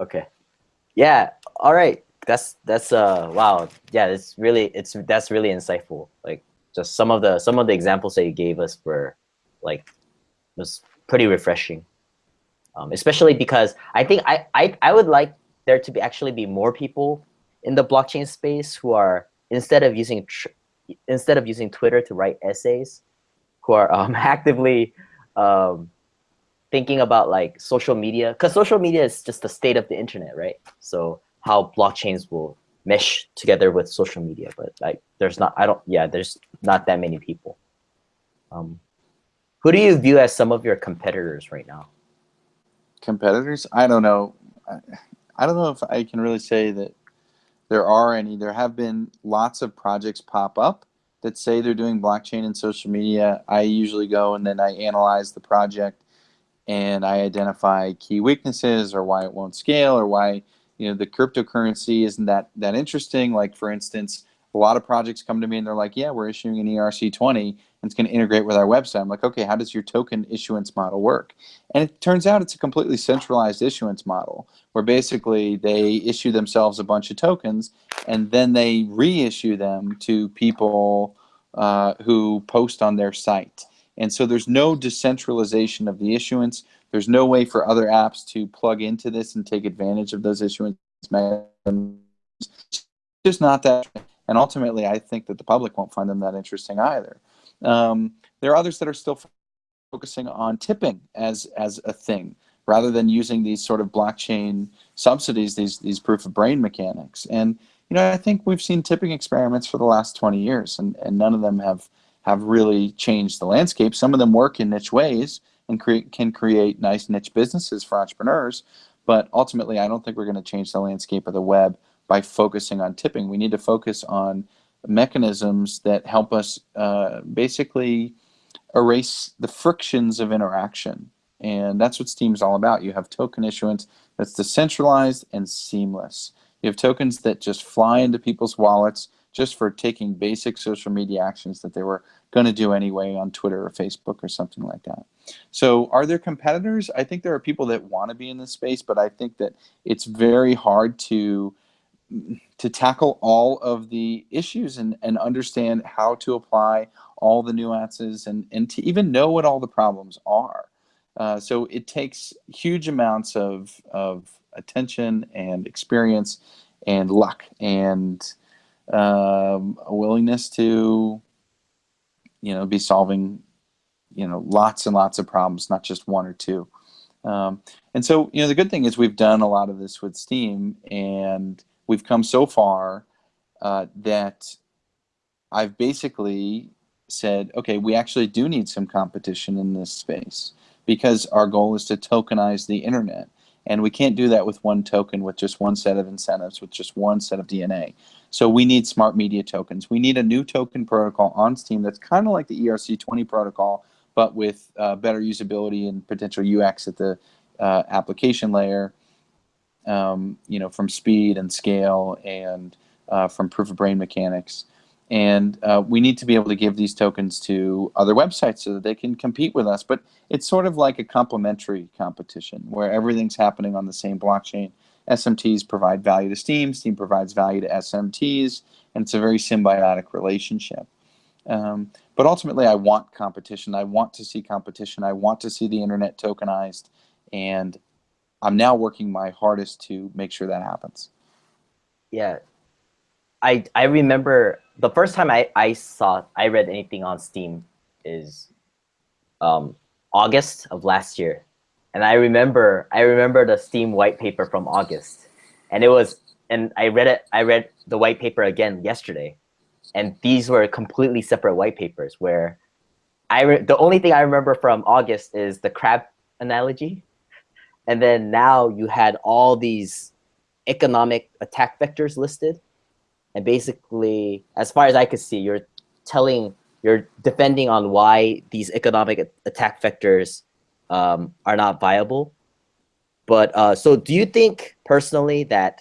Speaker 1: Okay. Yeah. All right. That's that's uh wow. Yeah, it's really it's that's really insightful. Like just some of the some of the examples that you gave us were like was pretty refreshing. Um, especially because I think I, I I would like there to be actually be more people in the blockchain space who are instead of using instead of using Twitter to write essays, who are um, actively um, thinking about like social media because social media is just the state of the internet right? So how blockchains will mesh together with social media but like there's not i don't yeah there's not that many people. Um who do you view as some of your competitors right now
Speaker 2: competitors? I don't know. I, don't know if i can really say that there are any. There have been lots of projects pop up that say they're doing blockchain and social media. I usually go and then i analyze the project and i identify key weaknesses or why it won't scale or why you know the cryptocurrency isn't that that interesting. Like for instance a lot of projects come to me and they're like yeah we're issuing an erc20 and it's going to integrate with our website i'm like okay how does your token issuance model work and it turns out it's a completely centralized issuance model where basically they issue themselves a bunch of tokens and then they reissue them to people uh, who post on their site and so there's no decentralization of the issuance there's no way for other apps to plug into this and take advantage of those issuance mechanisms. It's just not that. And ultimately, I think that the public won't find them that interesting either. Um, there are others that are still focusing on tipping as as a thing rather than using these sort of blockchain subsidies, these these proof of brain mechanics. And you know, I think we've seen tipping experiments for the last 20 years, and, and none of them have have really changed the landscape. Some of them work in niche ways and create can create nice niche businesses for entrepreneurs. But ultimately, I don't think we're going to change the landscape of the web by focusing on tipping. We need to focus on mechanisms that help us uh, basically erase the frictions of interaction. And that's what Steem is all about. You have token issuance that's decentralized and seamless. You have tokens that just fly into people's wallets just for taking basic social media actions that they were going to do anyway on Twitter or Facebook or something like that. So, are there competitors? I think there are people that want to be in this space, but I think that it's very hard to to tackle all of the issues and, and understand how to apply all the nuances and, and to even know what all the problems are. Uh, so it takes huge amounts of, of attention and experience and luck and um, a willingness to, you know, be solving, you know, lots and lots of problems, not just one or two. Um, and so, you know, the good thing is we've done a lot of this with Steem and we've come so far uh, that I've basically said, okay, we actually do need some competition in this space because our goal is to tokenize the internet. And we can't do that with one token, with just one set of incentives, with just one set of DNA. So we need smart media tokens. We need a new token protocol on Steem that's kind of like the ERC20 protocol, but with uh, better usability and potential UX at the uh, application layer, um, you know, from speed and scale and uh, from proof of brain mechanics. And uh, we need to be able to give these tokens to other websites so that they can compete with us. But it's sort of like a complementary competition where everything's happening on the same blockchain. SMTs provide value to Steem, Steem provides value to SMTs, and it's a very symbiotic relationship. Um, but ultimately, I want competition. I want to see competition. I want to see the internet tokenized. And I'm now working my hardest to make sure that happens.
Speaker 1: Yeah. I, I remember the first time I, I saw, I read anything on Steem is um, August of last year. And I remember, I remember the Steem white paper from August. And it was, and I read it, I read the white paper again yesterday. And these were completely separate white papers where I, the only thing I remember from August is the crab analogy. And then now you had all these economic attack vectors listed and basically, as far as I could see, you're telling, you're defending on why these economic attack vectors um, are not viable. But uh, so do you think personally that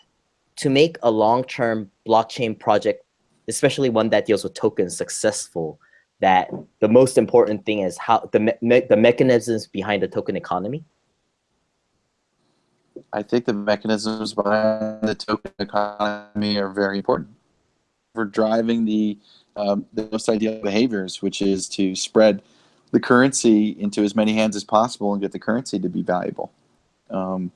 Speaker 1: to make a long-term blockchain project, especially one that deals with tokens successful, that the most important thing is how the, me the mechanisms behind the token economy?
Speaker 2: I think the mechanisms behind the token economy are very important for driving the um, the most ideal behaviors, which is to spread the currency into as many hands as possible and get the currency to be valuable. Um,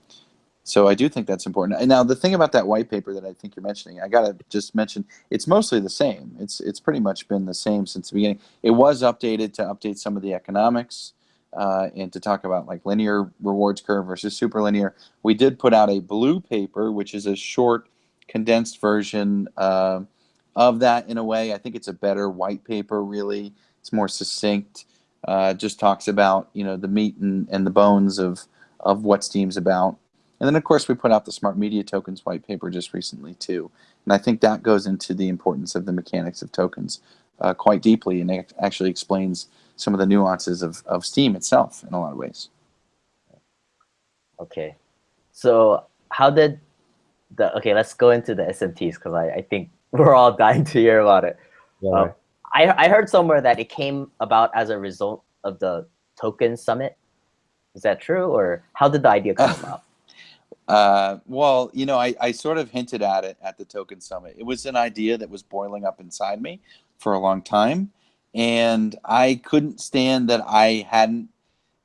Speaker 2: so I do think that's important. And now the thing about that white paper that I think you're mentioning, I gotta just mention, it's mostly the same. It's it's pretty much been the same since the beginning. It was updated to update some of the economics uh, and to talk about like linear rewards curve versus super linear. We did put out a blue paper, which is a short, condensed version. Uh, of that in a way. I think it's a better white paper, really. It's more succinct. Uh, just talks about you know the meat and, and the bones of of what Steem's about. And then of course we put out the smart media tokens white paper just recently too. And I think that goes into the importance of the mechanics of tokens uh, quite deeply and actually explains some of the nuances of, of Steem itself in a lot of ways.
Speaker 1: Okay. So how did the, okay, let's go into the SMTs because I, I think we're all dying to hear about it. Yeah. Um, I, I heard somewhere that it came about as a result of the token summit. Is that true, or how did the idea come about?
Speaker 2: Uh, well, you know, I, I sort of hinted at it at the token summit. It was an idea that was boiling up inside me for a long time, and I couldn't stand that I hadn't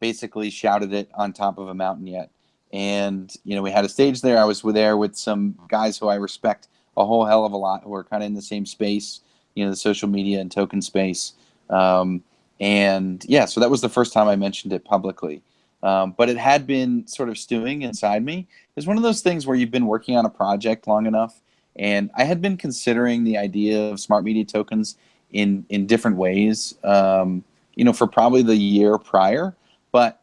Speaker 2: basically shouted it on top of a mountain yet. And you know, we had a stage there. I was there with some guys who I respect a whole hell of a lot who are kind of in the same space, you know, the social media and token space. Um, and yeah, so that was the first time I mentioned it publicly. Um, but it had been sort of stewing inside me. It's one of those things where you've been working on a project long enough, and I had been considering the idea of smart media tokens in in different ways. Um, you know, for probably the year prior, but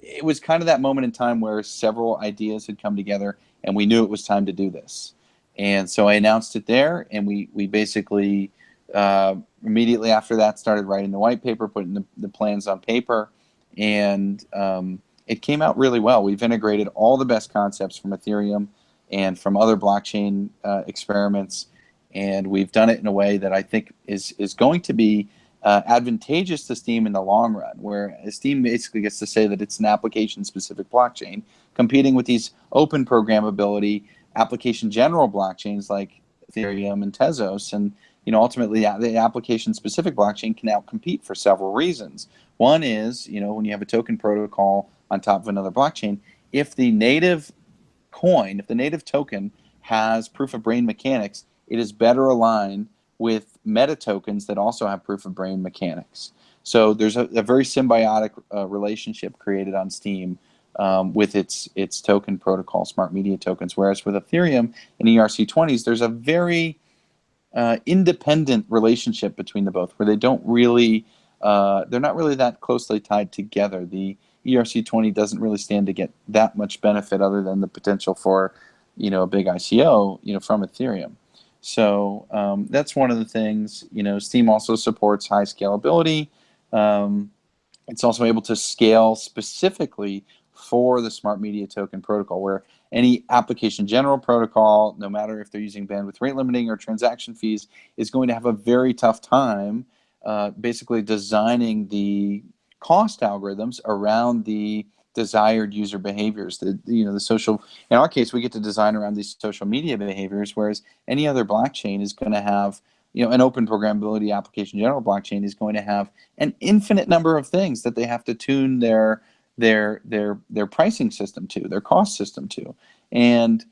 Speaker 2: it was kind of that moment in time where several ideas had come together, and we knew it was time to do this. And so I announced it there, and we we basically uh, immediately after that started writing the white paper, putting the, the plans on paper, and um, it came out really well. We've integrated all the best concepts from Ethereum and from other blockchain uh, experiments, and we've done it in a way that I think is is going to be uh, advantageous to Steem in the long run, where Steem basically gets to say that it's an application-specific blockchain competing with these open programmability application general blockchains like Ethereum and Tezos, and you know ultimately the application-specific blockchain can now outcompete for several reasons. One is you know when you have a token protocol on top of another blockchain, if the native coin, if the native token has proof of brain mechanics, it is better aligned with meta tokens that also have proof of brain mechanics. So there's a, a very symbiotic uh, relationship created on Steem um, with its its token protocol, smart media tokens. Whereas with Ethereum and ERC20s, there's a very uh, independent relationship between the both, where they don't really, uh, they're not really that closely tied together. The ERC20 doesn't really stand to get that much benefit other than the potential for, you know, a big ICO, you know, from Ethereum. So um, that's one of the things. You know, Steem also supports high scalability. Um, it's also able to scale specifically for the Smart Media Token protocol, where any application general protocol, no matter if they're using bandwidth rate limiting or transaction fees, is going to have a very tough time uh, basically designing the cost algorithms around the desired user behaviors. The you know the social in our case we get to design around these social media behaviors, whereas any other blockchain is going to have you know an open programmability application general blockchain is going to have an infinite number of things that they have to tune their their their their pricing system to, their cost system to, and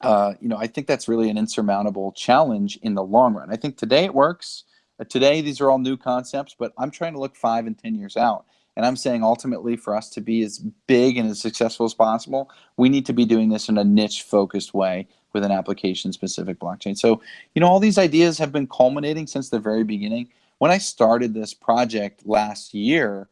Speaker 2: uh, you know I think that's really an insurmountable challenge in the long run. I think today it works. Uh, today these are all new concepts, but I'm trying to look five and ten years out and I'm saying ultimately for us to be as big and as successful as possible, we need to be doing this in a niche focused way with an application specific blockchain. So, you know, all these ideas have been culminating since the very beginning. When I started this project last year,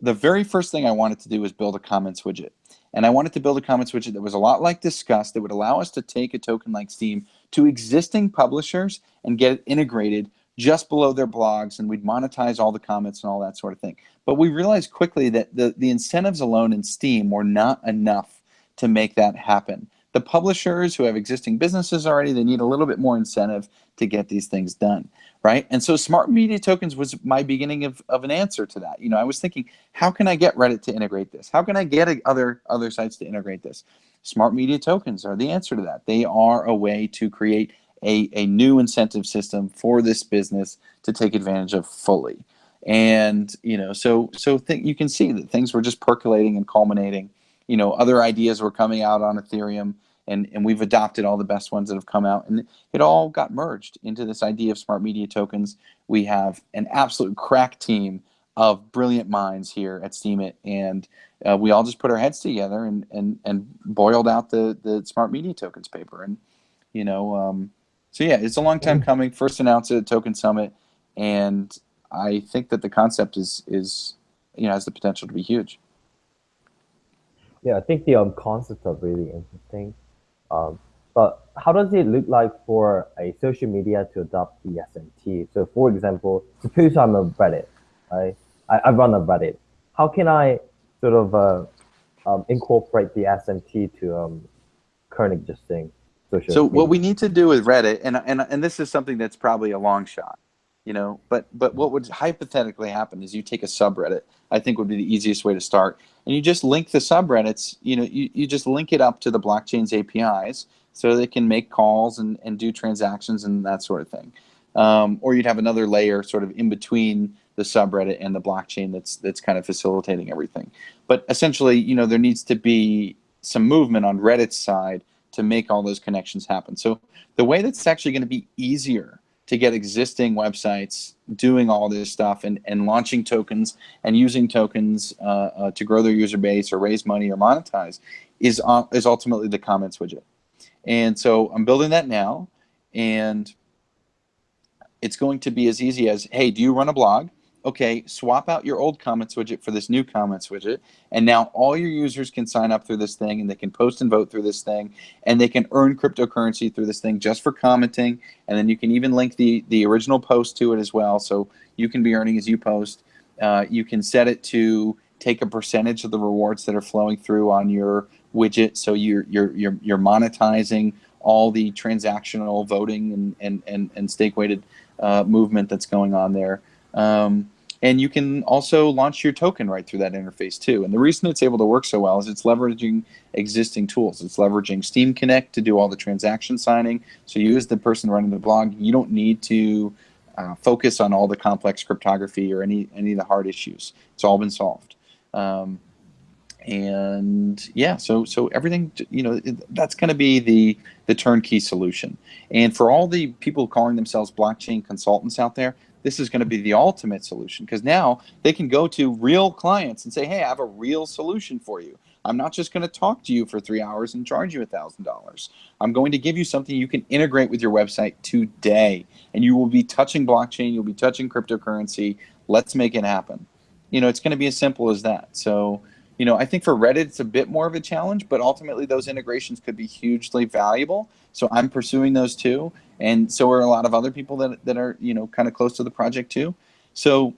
Speaker 2: the very first thing I wanted to do was build a comments widget. And I wanted to build a comments widget that was a lot like Disqus that would allow us to take a token like Steem to existing publishers and get it integrated just below their blogs and we'd monetize all the comments and all that sort of thing. But we realized quickly that the, the incentives alone in Steem were not enough to make that happen. The publishers who have existing businesses already, they need a little bit more incentive to get these things done, right? And so smart media tokens was my beginning of, of an answer to that. You know, I was thinking, how can I get Reddit to integrate this? How can I get other, other sites to integrate this? Smart media tokens are the answer to that. They are a way to create a, a new incentive system for this business to take advantage of fully. And you know, so so you can see that things were just percolating and culminating. You know, other ideas were coming out on Ethereum, and and we've adopted all the best ones that have come out, and it all got merged into this idea of smart media tokens. We have an absolute crack team of brilliant minds here at Steemit, and uh, we all just put our heads together and and and boiled out the the smart media tokens paper, and you know. Um, so yeah, it's a long time coming. First announced at Token Summit, and I think that the concept is is you know has the potential to be huge.
Speaker 3: Yeah, I think the um, concepts are really interesting. Um, but how does it look like for a social media to adopt the SMT? So, for example, suppose I'm a Reddit, right? I, I run a Reddit. How can I sort of uh, um, incorporate the SMT to um, current existing social.
Speaker 2: So what we need to do with Reddit, and and and this is something that's probably a long shot, you know, but but what would hypothetically happen is you take a subreddit. I think would be the easiest way to start, and you just link the subreddits. You know, you, you just link it up to the blockchain's APIs so they can make calls and and do transactions and that sort of thing. Um, or you'd have another layer sort of in between the subreddit and the blockchain that's that's kind of facilitating everything. But essentially, you know, there needs to be some movement on Reddit's side to make all those connections happen. So the way that's actually going to be easier to get existing websites doing all this stuff and, and launching tokens and using tokens uh, uh, to grow their user base or raise money or monetize is, uh, is ultimately the comments widget. And so I'm building that now and it's going to be as easy as, hey, do you run a blog? Okay, swap out your old comments widget for this new comments widget, and now all your users can sign up through this thing, and they can post and vote through this thing, and they can earn cryptocurrency through this thing just for commenting, and then you can even link the, the original post to it as well, so you can be earning as you post. Uh, you can set it to take a percentage of the rewards that are flowing through on your widget, so you're, you're, you're, you're monetizing all the transactional voting and, and, and, and stake weighted uh, movement that's going on there. Um, and you can also launch your token right through that interface too. And the reason it's able to work so well is it's leveraging existing tools. It's leveraging SteemConnect to do all the transaction signing. So you as the person running the blog, you don't need to uh, focus on all the complex cryptography or any any of the hard issues. It's all been solved. Um, and yeah, so so everything you know that's going to be the the turnkey solution. And for all the people calling themselves blockchain consultants out there, this is going to be the ultimate solution because now they can go to real clients and say, hey, I have a real solution for you. I'm not just going to talk to you for three hours and charge you $1,000. I'm going to give you something you can integrate with your website today. And you will be touching blockchain, you'll be touching cryptocurrency. Let's make it happen. You know, it's going to be as simple as that. So, you know, I think for Reddit, it's a bit more of a challenge, but ultimately those integrations could be hugely valuable. So I'm pursuing those too. And so are a lot of other people that, that are you know kind of close to the project too. So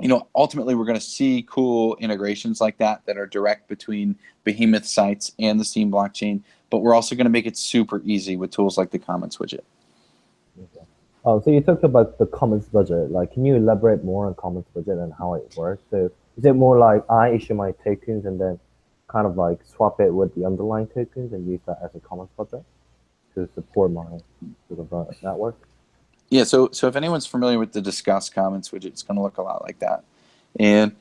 Speaker 2: you know ultimately we're going to see cool integrations like that that are direct between behemoth sites and the steem blockchain but we're also going to make it super easy with tools like the comments widget
Speaker 3: okay. oh so you talked about the comments budget. Like can you elaborate more on comments budget and how it works? So is it more like i issue my tokens and then kind of like swap it with the underlying tokens and use that as a comments budget to support my sort of uh, network.
Speaker 2: Yeah, so so if anyone's familiar with the Disqus comments widget, it's going to look a lot like that. And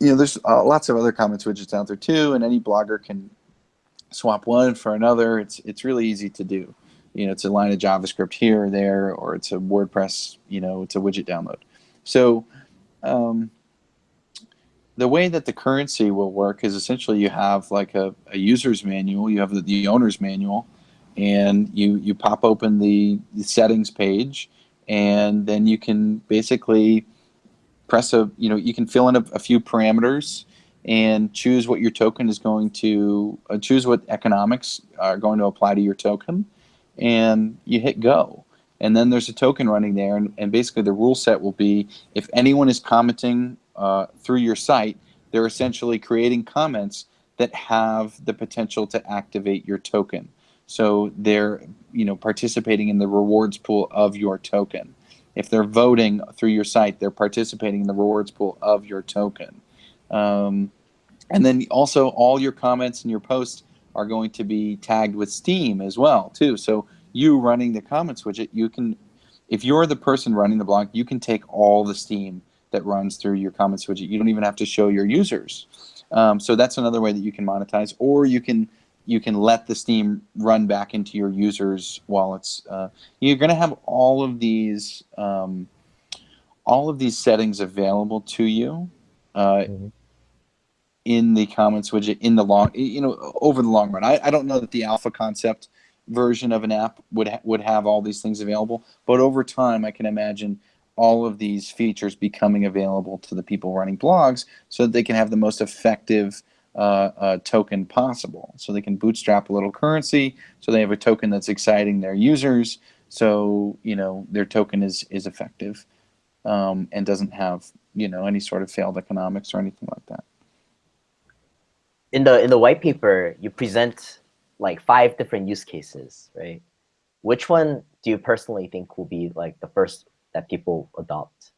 Speaker 2: you know, there's uh, lots of other comments widgets out there too, and any blogger can swap one for another. It's it's really easy to do. You know, it's a line of JavaScript here or there, or it's a WordPress. You know, it's a widget download. So um, the way that the currency will work is essentially you have like a, a user's manual, you have the, the owner's manual, and you you pop open the, the settings page and then you can basically press a you know you can fill in a, a few parameters and choose what your token is going to uh, choose what economics are going to apply to your token and you hit go. And then there's a token running there and, and basically the rule set will be if anyone is commenting uh, through your site they're essentially creating comments that have the potential to activate your token so they're you know participating in the rewards pool of your token. If they're voting through your site, they're participating in the rewards pool of your token. Um, and then also all your comments and your posts are going to be tagged with Steem as well too. So you running the comments widget, you can, if you're the person running the blog, you can take all the Steem that runs through your comments widget. You don't even have to show your users. Um, so that's another way that you can monetize, or you can you can let the Steem run back into your users wallets. Uh, you're going to have all of these, um, all of these settings available to you uh, mm-hmm. in the comments widget in the long, you know, over the long run. I, I don't know that the alpha concept version of an app would ha- would have all these things available, but over time, I can imagine all of these features becoming available to the people running blogs so that they can have the most effective uh, uh, token possible. So they can bootstrap a little currency, so they have a token that's exciting their users, so you know their token is is effective um, and doesn't have you know any sort of failed economics or anything like that.
Speaker 1: In the in the white paper, you present like five different use cases, right? Which one do you personally think will be like the first that people adopt?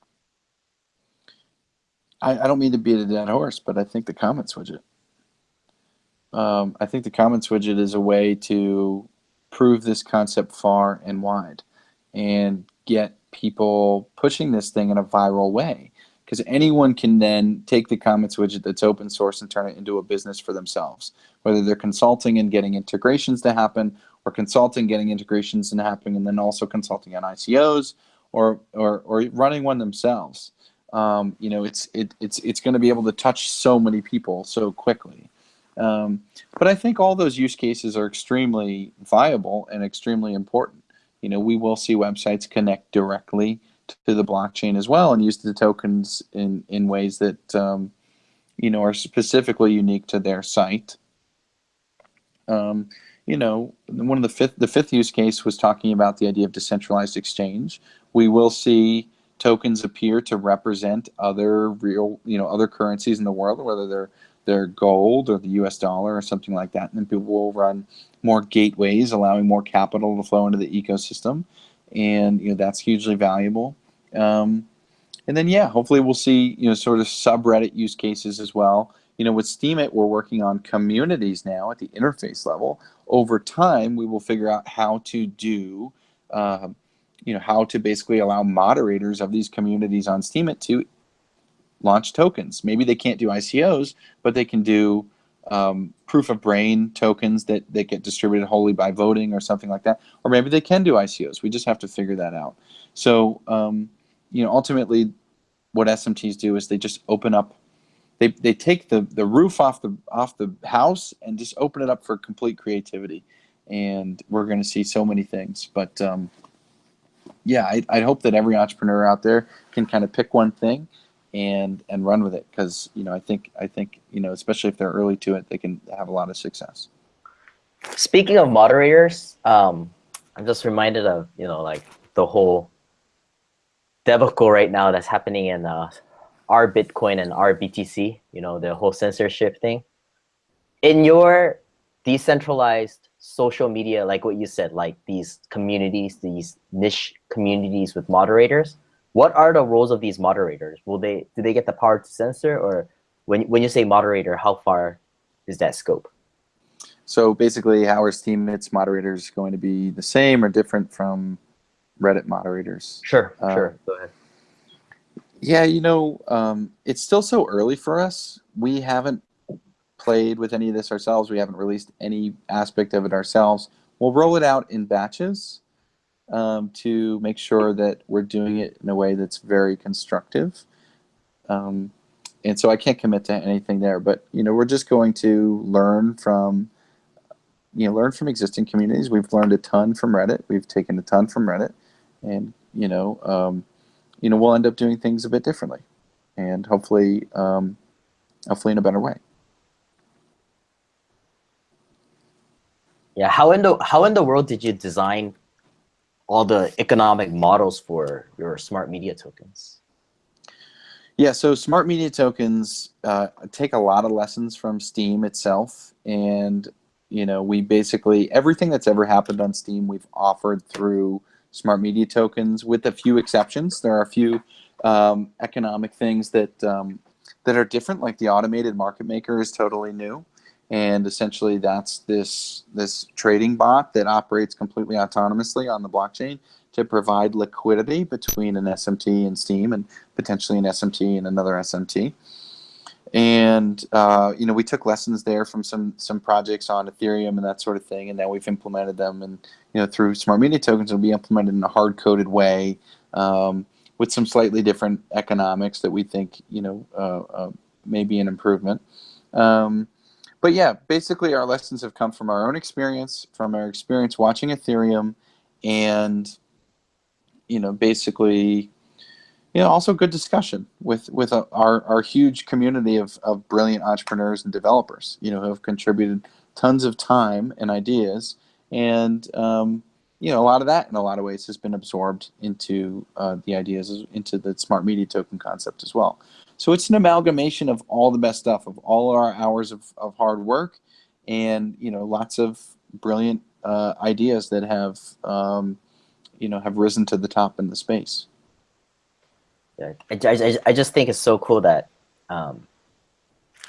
Speaker 2: I, I don't mean to beat a dead horse, but I think the comments widget um, I think the comments widget is a way to prove this concept far and wide and get people pushing this thing in a viral way. Because anyone can then take the comments widget that's open source and turn it into a business for themselves. Whether they're consulting and getting integrations to happen, or consulting, getting integrations and happening, and then also consulting on ICOs, or or, or running one themselves. Um, you know, it's it, it's it's going to be able to touch so many people so quickly. Um, but I think all those use cases are extremely viable and extremely important. You know, we will see websites connect directly to the blockchain as well and use the tokens in, in ways that, um, you know, are specifically unique to their site. Um, you know, one of the fifth, the fifth use case was talking about the idea of decentralized exchange. We will see tokens appear to represent other real, you know, other currencies in the world, whether they're their gold or the US dollar or something like that. And then people will run more gateways, allowing more capital to flow into the ecosystem. and you know that's hugely valuable. Um, and then yeah, hopefully we'll see you know sort of subreddit use cases as well. You know, with Steemit, we're working on communities now at the interface level. Over time, we will figure out how to do, uh, you know, how to basically allow moderators of these communities on Steemit to launch tokens. Maybe they can't do ICOs, but they can do um, proof of brain tokens that, that get distributed wholly by voting or something like that. Or maybe they can do ICOs. We just have to figure that out. So, um, you know, ultimately, what SMTs do is they just open up. They, they take the, the roof off the off the house and just open it up for complete creativity, and we're going to see so many things. But um, yeah, I, I hope that every entrepreneur out there can kind of pick one thing and and run with it because you know I think I think you know especially if they're early to it, they can have a lot of success.
Speaker 1: Speaking of moderators, um, I'm just reminded of you know like the whole debacle right now that's happening in uh, r/Bitcoin and r/BTC. You know the whole censorship thing. In your decentralized social media, like what you said, like these communities, these niche communities with moderators what are the roles of these moderators? Will they do they get the power to censor, or when when you say moderator, how far is that scope?
Speaker 2: So basically, how are Steemit's moderators going to be the same or different from Reddit moderators?
Speaker 1: Sure,
Speaker 2: Uh,
Speaker 1: sure. Go ahead.
Speaker 2: Yeah, you know, um, it's still so early for us. We haven't played with any of this ourselves. We haven't released any aspect of it ourselves. We'll roll it out in batches um, to make sure that we're doing it in a way that's very constructive. Um, and so I can't commit to anything there, but you know, we're just going to learn from, you know, learn from existing communities. We've learned a ton from Reddit. We've taken a ton from Reddit, and you know, um, you know, we'll end up doing things a bit differently, and hopefully, um, hopefully in a better way.
Speaker 1: Yeah, how in the how in the world did you design all the economic models for your smart media tokens?
Speaker 2: Yeah, so smart media tokens uh, take a lot of lessons from Steem itself, and you know we basically everything that's ever happened on Steem we've offered through smart media tokens, with a few exceptions. There are a few um, economic things that um, that are different, like the automated market maker is totally new, and essentially that's this this trading bot that operates completely autonomously on the blockchain to provide liquidity between an SMT and Steem and potentially an SMT and another SMT. And uh, you know, we took lessons there from some some projects on Ethereum and that sort of thing, and now we've implemented them. And you know, through smart media tokens, it'll be implemented in a hard coded way um, with some slightly different economics that we think you know uh, uh, may be an improvement. Um, but yeah, basically, our lessons have come from our own experience, from our experience watching Ethereum, and you know, basically, you know, also good discussion with with our our huge community of of brilliant entrepreneurs and developers. You know, who have contributed tons of time and ideas, and um, you know, a lot of that in a lot of ways has been absorbed into uh, the ideas into the smart media token concept as well. So it's an amalgamation of all the best stuff, of all our hours of, of hard work, and you know, lots of brilliant uh, ideas that have um, you know have risen to the top in the space.
Speaker 1: Yeah, I, I, I just think it's so cool that um,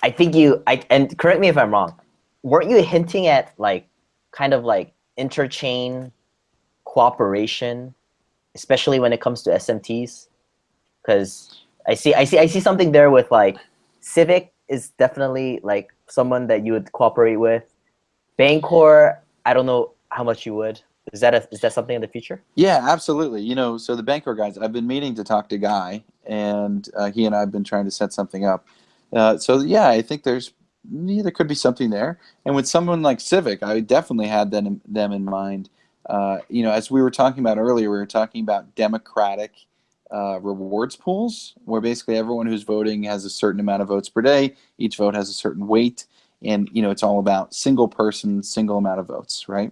Speaker 1: I think you I and correct me if I'm wrong. Weren't you hinting at like kind of like interchain cooperation, especially when it comes to SMTs? Because I see I see I see something there with like Civic is definitely like someone that you would cooperate with. Bancor, I don't know how much you would. Is that a, is that something in the future?
Speaker 2: Yeah, absolutely. You know, so the Bancor guys, I've been meaning to talk to Guy, and uh, he and I have been trying to set something up. Uh, so yeah, I think there's yeah, there could be something there. And with someone like Civic, I definitely had them them in mind. Uh, you know, as we were talking about earlier, we were talking about democratic uh, rewards pools, where basically everyone who's voting has a certain amount of votes per day. Each vote has a certain weight, and you know it's all about single person, single amount of votes, right?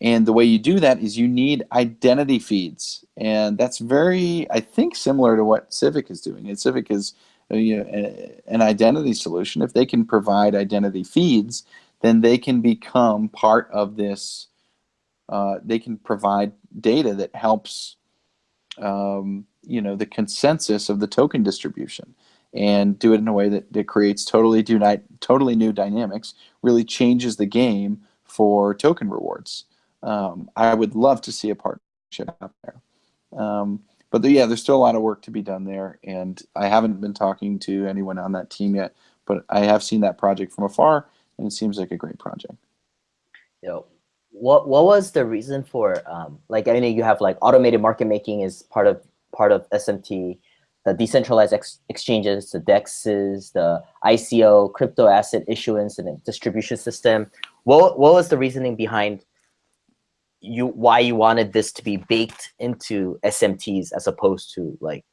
Speaker 2: And the way you do that is you need identity feeds, and that's very, I think, similar to what Civic is doing. And Civic is uh, you know, an identity solution. If they can provide identity feeds, then they can become part of this uh, they can provide data that helps um, you know the consensus of the token distribution and do it in a way that, that creates totally do totally new dynamics really changes the game for token rewards. Um, i would love to see a partnership out there. Um, but the, yeah there's still a lot of work to be done there and i haven't been talking to anyone on that team yet but i have seen that project from afar and it seems like a great project.
Speaker 1: Yo, what what was the reason for um, like I mean you have like automated market making is part of part of SMT, the decentralized ex exchanges, the DEXs, the ICO, crypto asset issuance and distribution system. What what was the reasoning behind you why you wanted this to be baked into SMTs as opposed to like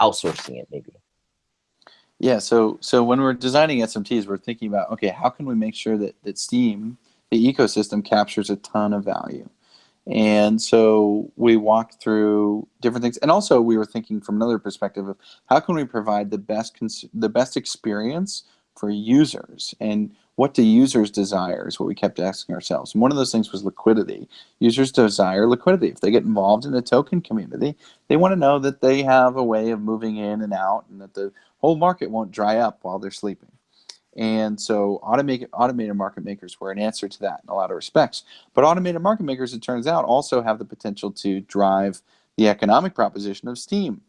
Speaker 1: outsourcing it maybe?
Speaker 2: Yeah, so so when we're designing SMTs, we're thinking about okay, how can we make sure that that Steem the ecosystem captures a ton of value. And so we walked through different things, and also we were thinking from another perspective of how can we provide the best the best experience for users, and what do users desire is what we kept asking ourselves. And one of those things was liquidity. Users desire liquidity. If they get involved in the token community, they want to know that they have a way of moving in and out, and that the whole market won't dry up while they're sleeping. And so automated, automated market makers were an answer to that in a lot of respects. But automated market makers, it turns out, also have the potential to drive the economic proposition of Steem.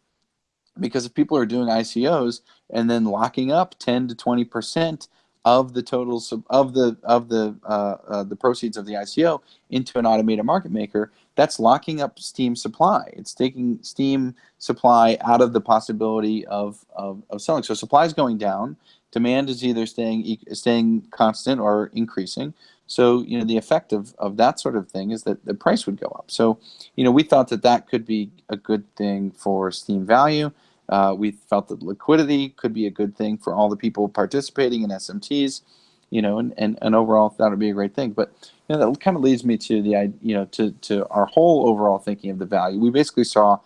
Speaker 2: Because if people are doing ICOs and then locking up 10 to 20 percent of the totals of the of the uh, uh, the proceeds of the ICO into an automated market maker, that's locking up Steem supply. It's taking Steem supply out of the possibility of, of, of selling. So supply is going down demand is either staying staying constant or increasing. So you know the effect of, of that sort of thing is that the price would go up. So you know we thought that that could be a good thing for Steem value. Uh, we felt that liquidity could be a good thing for all the people participating in SMTs. You know, and, and, and overall that would be a great thing. But you know that kind of leads me to the you know to to our whole overall thinking of the value. We basically saw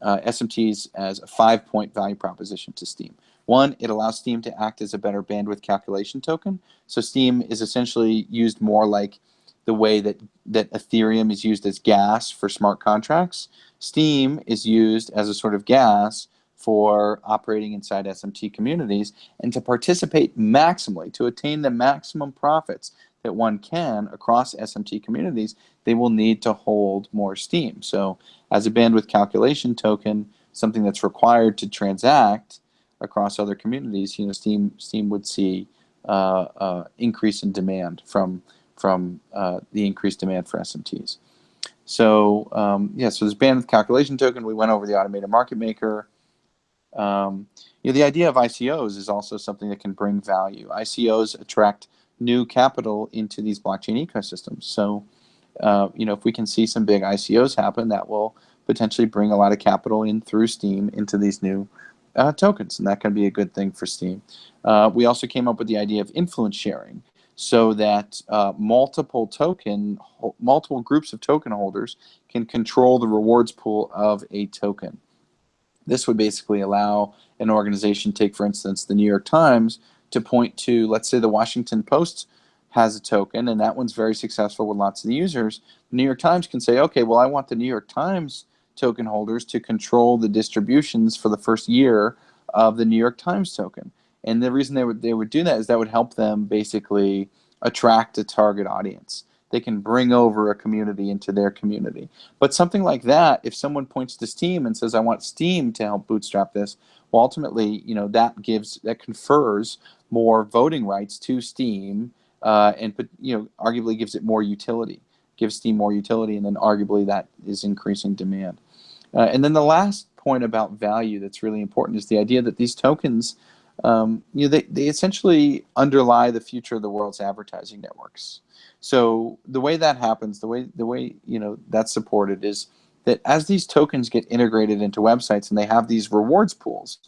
Speaker 2: uh, SMTs as a five point value proposition to Steem. One, it allows Steem to act as a better bandwidth calculation token. So Steem is essentially used more like the way that, that Ethereum is used as gas for smart contracts. Steem is used as a sort of gas for operating inside SMT communities and to participate maximally, to attain the maximum profits that one can across SMT communities, they will need to hold more Steem. So as a bandwidth calculation token, something that's required to transact, across other communities, you know, Steem Steem would see uh, uh, increase in demand from from uh, the increased demand for SMTs. So um, yeah, so this bandwidth calculation token, we went over the automated market maker. Um, you know, the idea of ICOs is also something that can bring value. ICOs attract new capital into these blockchain ecosystems. So, uh, you know, if we can see some big ICOs happen, that will potentially bring a lot of capital in through Steem into these new uh, tokens, and that can be a good thing for Steem. Uh, we also came up with the idea of influence sharing so that uh, multiple token, multiple groups of token holders can control the rewards pool of a token. This would basically allow an organization, take for instance the New York Times, to point to, let's say the Washington Post has a token and that one's very successful with lots of users. The New York Times can say, okay, well I want the New York Times token holders to control the distributions for the first year of the New York Times token. And the reason they would they would do that is that would help them basically attract a target audience. They can bring over a community into their community. But something like that, if someone points to Steem and says, "I want Steem to help bootstrap this," well, ultimately, you know, that gives that confers more voting rights to Steem, uh, and you know, arguably gives it more utility, gives Steem more utility, and then arguably that is increasing demand. Uh, and then the last point about value that's really important is the idea that these tokens, um, you know, they, they essentially underlie the future of the world's advertising networks. So the way that happens, the way the way you know that's supported is that as these tokens get integrated into websites and they have these rewards pools,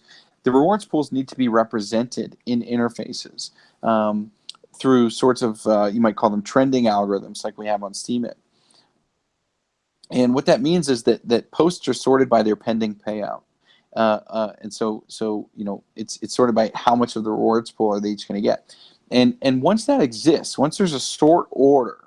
Speaker 2: the rewards pools need to be represented in interfaces um, through sorts of uh, you might call them trending algorithms like we have on Steemit. And what that means is that that posts are sorted by their pending payout. Uh, uh, and so, so you know, it's it's sorted by how much of the rewards pool are they each going to get. And and once that exists, once there's a sort order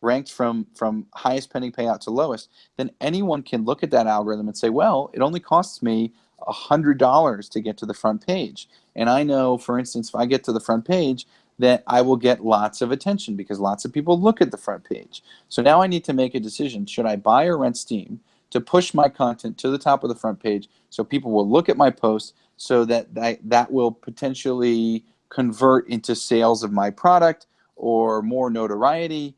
Speaker 2: ranked from from highest pending payout to lowest, then anyone can look at that algorithm and say, well, it only costs me hundred dollars to get to the front page. And I know, for instance, if I get to the front page, that I will get lots of attention because lots of people look at the front page. So now I need to make a decision. Should I buy or rent Steem to push my content to the top of the front page so people will look at my post so that that, that will potentially convert into sales of my product or more notoriety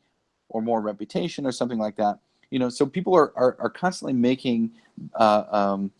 Speaker 2: or more reputation or something like that. You know, so people are, are, are constantly making uh, um,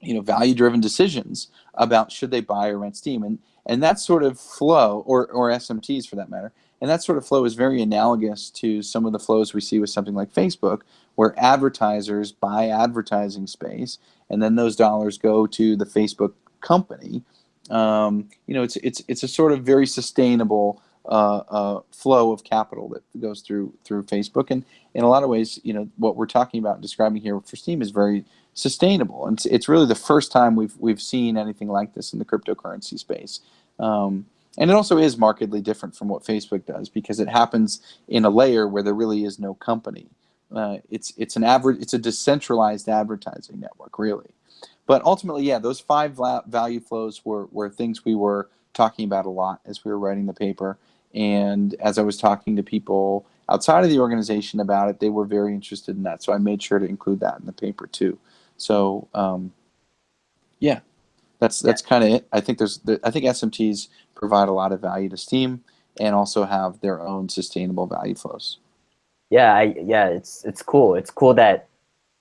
Speaker 2: you know value driven decisions about should they buy or rent Steem and and that sort of flow or or SMTs for that matter and that sort of flow is very analogous to some of the flows we see with something like Facebook where advertisers buy advertising space and then those dollars go to the Facebook company. Um, you know it's it's it's a sort of very sustainable uh, uh, flow of capital that goes through through Facebook. And in a lot of ways you know what we're talking about and describing here for Steem is very sustainable. And it's, it's really the first time we've we've seen anything like this in the cryptocurrency space. Um, and it also is markedly different from what Facebook does because it happens in a layer where there really is no company. Uh, it's it's an average it's a decentralized advertising network really. But ultimately, yeah, those five value flows were were things we were talking about a lot as we were writing the paper. And as I was talking to people outside of the organization about it, they were very interested in that. So I made sure to include that in the paper too. So um, yeah, that's that's kind of it. I think there's I think SMTs provide a lot of value to Steem and also have their own sustainable value flows.
Speaker 1: Yeah, I yeah, it's it's cool. It's cool that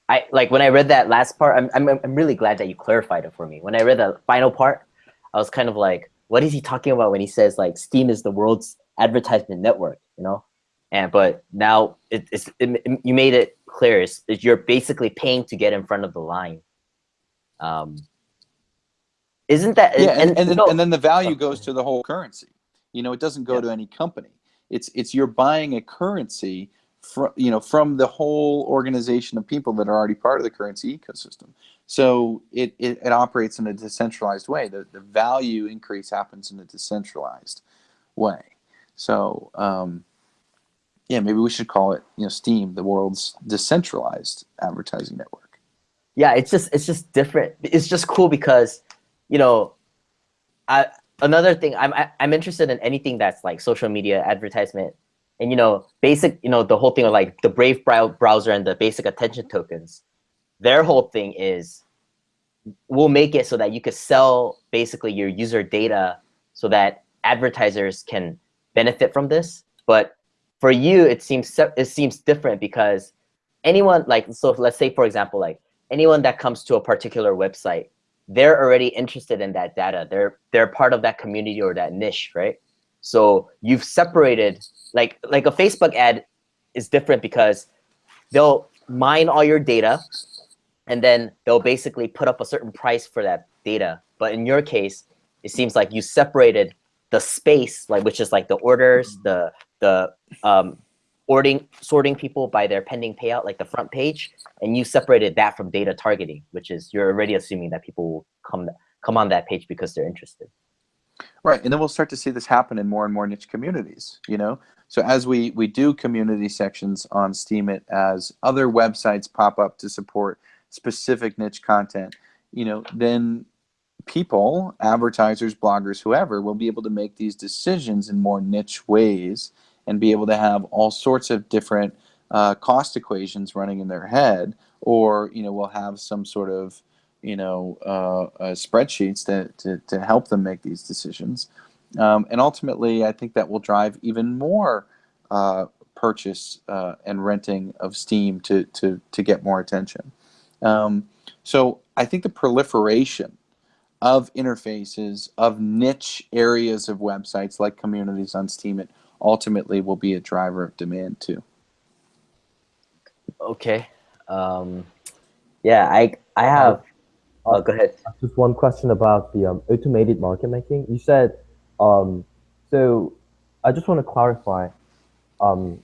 Speaker 1: I like when I read that last part. I'm I'm I'm really glad that you clarified it for me. When I read the final part, I was kind of like, what is he talking about when he says like Steem is the world's advertisement network? You know, and but now it, it's it, you made it clear. is you're basically paying to get in front of the line. Um, isn't that
Speaker 2: yeah? And, and, and then, no, and then the value goes to the whole currency. You know, it doesn't go yeah. to any company. It's it's you're buying a currency from you know from the whole organization of people that are already part of the currency ecosystem. So it, it, it operates in a decentralized way. The, the value increase happens in a decentralized way. So um, yeah, maybe we should call it, you know, Steem, the world's decentralized advertising network.
Speaker 1: Yeah, it's just it's just different. It's just cool because, you know, I another thing I'm I, I'm interested in anything that's like social media advertisement, and you know, basic, you know, the whole thing of like the Brave browser and the basic attention tokens. Their whole thing is, we'll make it so that you could sell basically your user data, so that advertisers can benefit from this, but for you, it seems it seems different because anyone like so let's say for example like anyone that comes to a particular website, they're already interested in that data. They're they're part of that community or that niche, right? So you've separated like like a Facebook ad is different because they'll mine all your data and then they'll basically put up a certain price for that data. But in your case, it seems like you separated the space, like which is like the orders, the the um, sorting sorting people by their pending payout, like the front page, and you separated that from data targeting, which is you're already assuming that people will come come on that page because they're interested.
Speaker 2: Right, and then we'll start to see this happen in more and more niche communities. You know, so as we we do community sections on Steemit as other websites pop up to support specific niche content, you know, then people, advertisers, bloggers, whoever, will be able to make these decisions in more niche ways and be able to have all sorts of different uh, cost equations running in their head, or you know, we'll have some sort of you know uh, uh, spreadsheets to, to, to help them make these decisions. Um, and ultimately, I think that will drive even more uh, purchase uh, and renting of Steem to, to, to get more attention. Um, so I think the proliferation of interfaces, of niche areas of websites like communities on Steemit ultimately will be a driver of demand too.
Speaker 1: Okay. Um, yeah, I I have. Uh, oh, go ahead.
Speaker 3: Just one question about the um, automated market making. You said, um, so I just want to clarify. Um,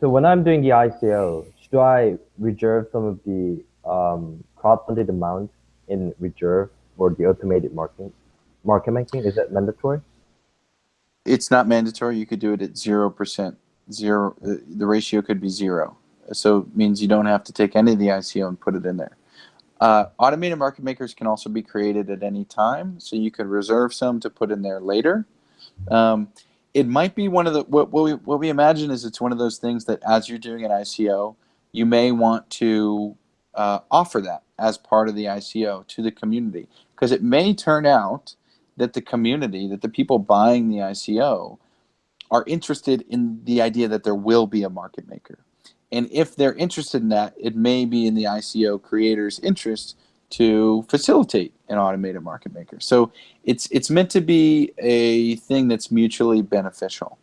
Speaker 3: so when I'm doing the ICO, should I reserve some of the um, crowd-funded amount in reserve for the automated market market making? Is that mandatory?
Speaker 2: It's not mandatory. You could do it at zero percent zero. uh, The ratio could be zero. So it means you don't have to take any of the ICO and put it in there. Uh, automated market makers can also be created at any time, so you could reserve some to put in there later. Um, it might be one of the what, what we what we imagine is it's one of those things that as you're doing an ICO, you may want to uh, offer that as part of the ICO to the community because it may turn out that the community, that the people buying the ICO, are interested in the idea that there will be a market maker. And if they're interested in that, it may be in the ICO creator's interest to facilitate an automated market maker. So it's it's meant to be a thing that's mutually beneficial.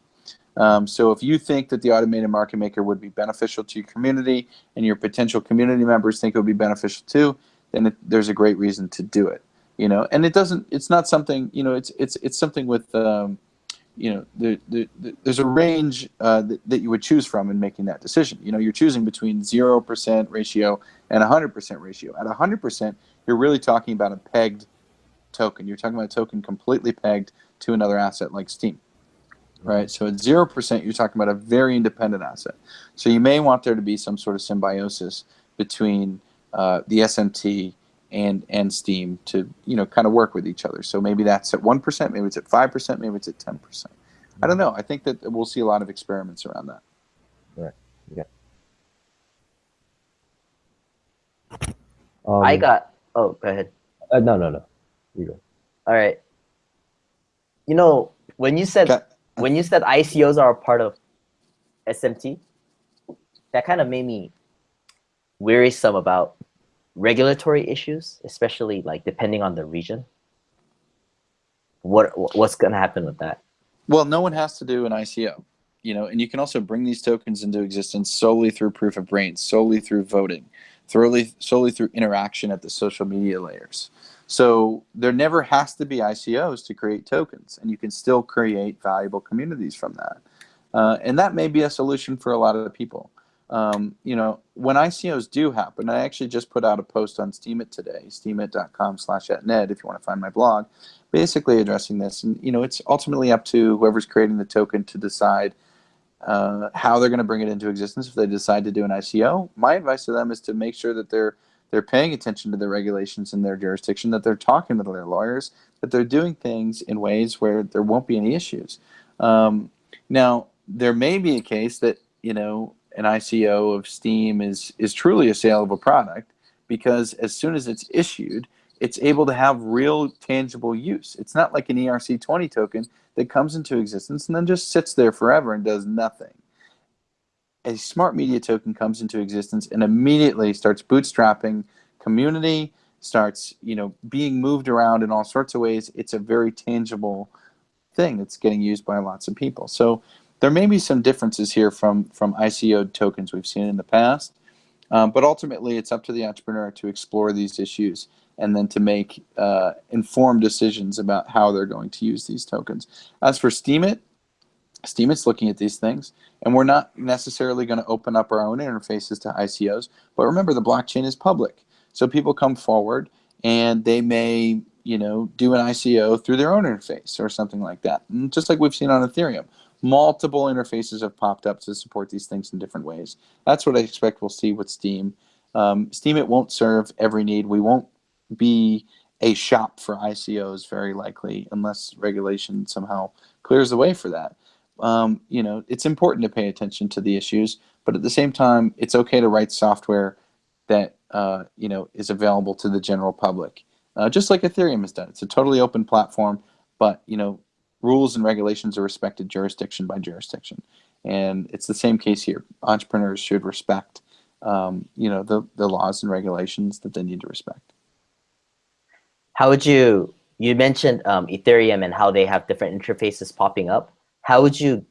Speaker 2: Um, so if you think that the automated market maker would be beneficial to your community and your potential community members think it would be beneficial too, then it, there's a great reason to do it. You know, and it doesn't. It's not something. You know, it's it's it's something with. Um, you know, the, the, the, there's a range uh, that, that you would choose from in making that decision. You know, you're choosing between 0% ratio and a 100% ratio. At a 100%, you're really talking about a pegged token. You're talking about a token completely pegged to another asset like steem right? So at 0%, you're talking about a very independent asset. So you may want there to be some sort of symbiosis between uh, the SMT and and Steem to you know kind of work with each other. So maybe that's at one percent, maybe it's at five percent, maybe it's at ten percent. I don't know. I think that we'll see a lot of experiments around that. Right.
Speaker 3: Um,
Speaker 1: I got. Oh, go ahead.
Speaker 3: Uh, no, no, no. You go.
Speaker 1: All right. You know, when you said
Speaker 2: Okay.
Speaker 1: when you said ICOs are a part of SMT, that kind of made me wearisome about regulatory issues, especially like depending on the region. What what's gonna happen with that?
Speaker 2: Well, no one has to do an ICO, you know, and you can also bring these tokens into existence solely through proof of brains, solely through voting, solely solely through interaction at the social media layers. So there never has to be ICOs to create tokens, and you can still create valuable communities from that. Uh, and that may be a solution for a lot of people. Um, you know, when ICOs do happen, I actually just put out a post on Steemit today, steemit.com slash atned if you want to find my blog, basically addressing this. And, you know, it's ultimately up to whoever's creating the token to decide uh, how they're going to bring it into existence if they decide to do an ICO. My advice to them is to make sure that they're they're paying attention to the regulations in their jurisdiction, that they're talking to their lawyers, that they're doing things in ways where there won't be any issues. Um, now, there may be a case that, you know, an ICO of Steem is, is truly a saleable product because as soon as it's issued, it's able to have real tangible use. It's not like an ERC20 token that comes into existence and then just sits there forever and does nothing. A smart media token comes into existence and immediately starts bootstrapping community, starts you know being moved around in all sorts of ways. It's a very tangible thing that's getting used by lots of people. So there may be some differences here from from ICO tokens we've seen in the past, um, but ultimately it's up to the entrepreneur to explore these issues and then to make uh, informed decisions about how they're going to use these tokens. As for Steemit, Steemit's looking at these things, and we're not necessarily going to open up our own interfaces to ICOs. But remember, the blockchain is public, so people come forward and they may, you know, do an ICO through their own interface or something like that. And just like we've seen on Ethereum, multiple interfaces have popped up to support these things in different ways. That's what I expect we'll see with Steem. Um, Steemit won't serve every need. We won't be a shop for ICOs very likely unless regulation somehow clears the way for that. Um, you know, it's important to pay attention to the issues, but at the same time, it's okay to write software that uh, you know is available to the general public, uh, just like Ethereum has done. It's a totally open platform, but you know, rules and regulations are respected jurisdiction by jurisdiction, and it's the same case here. Entrepreneurs should respect, um, you know, the the laws and regulations that they need to respect.
Speaker 1: How would you you mentioned um, Ethereum and how they have different interfaces popping up? How would you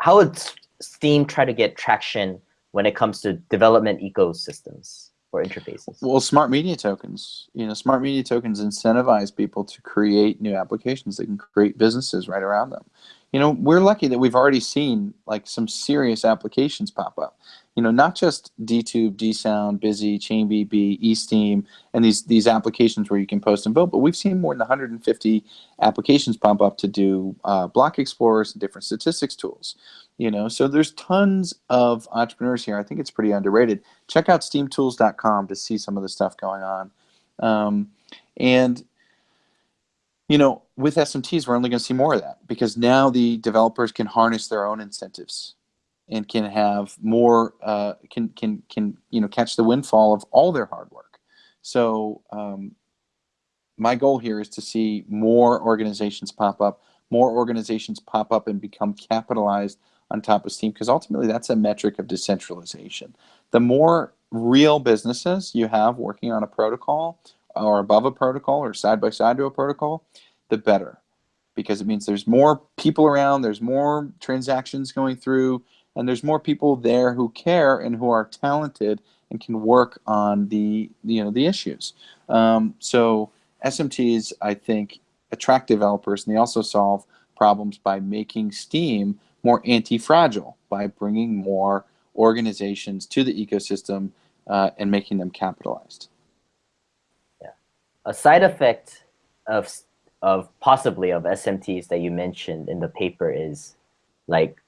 Speaker 1: how would Steem try to get traction when it comes to development ecosystems or interfaces?
Speaker 2: Well, smart media tokens, you know, smart media tokens incentivize people to create new applications. They can create businesses right around them. You know, we're lucky that we've already seen like some serious applications pop up. You know, not just DTube, DSound, Busy, ChainBB, eSteem, and these these applications where you can post and vote, but we've seen more than 150 applications pop up to do uh, block explorers and different statistics tools. You know, so there's tons of entrepreneurs here. I think it's pretty underrated. Check out steemtools.com to see some of the stuff going on. Um, and you know, with SMTs, we're only going to see more of that because now the developers can harness their own incentives and can have more, uh, can can can you know catch the windfall of all their hard work. So um, my goal here is to see more organizations pop up, more organizations pop up and become capitalized on top of Steem because ultimately that's a metric of decentralization. The more real businesses you have working on a protocol or above a protocol or side by side to a protocol, the better because it means there's more people around, there's more transactions going through, and there's more people there who care and who are talented and can work on the you know the issues. Um, so SMTs, I think, attract developers, and they also solve problems by making Steem more anti-fragile by bringing more organizations to the ecosystem uh, and making them capitalized.
Speaker 1: Yeah, a side effect of of possibly of SMTs that you mentioned in the paper is like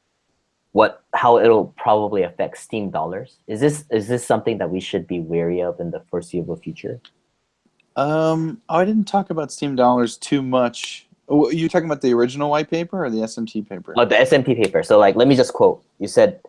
Speaker 1: what how it'll probably affect Steem dollars. Is this is this something that we should be wary of in the foreseeable future?
Speaker 2: Um, oh, I didn't talk about Steem dollars too much. Oh, you talking about the original white paper or the SMT paper?
Speaker 1: Oh, the SMT paper. So like, let me just quote. You said,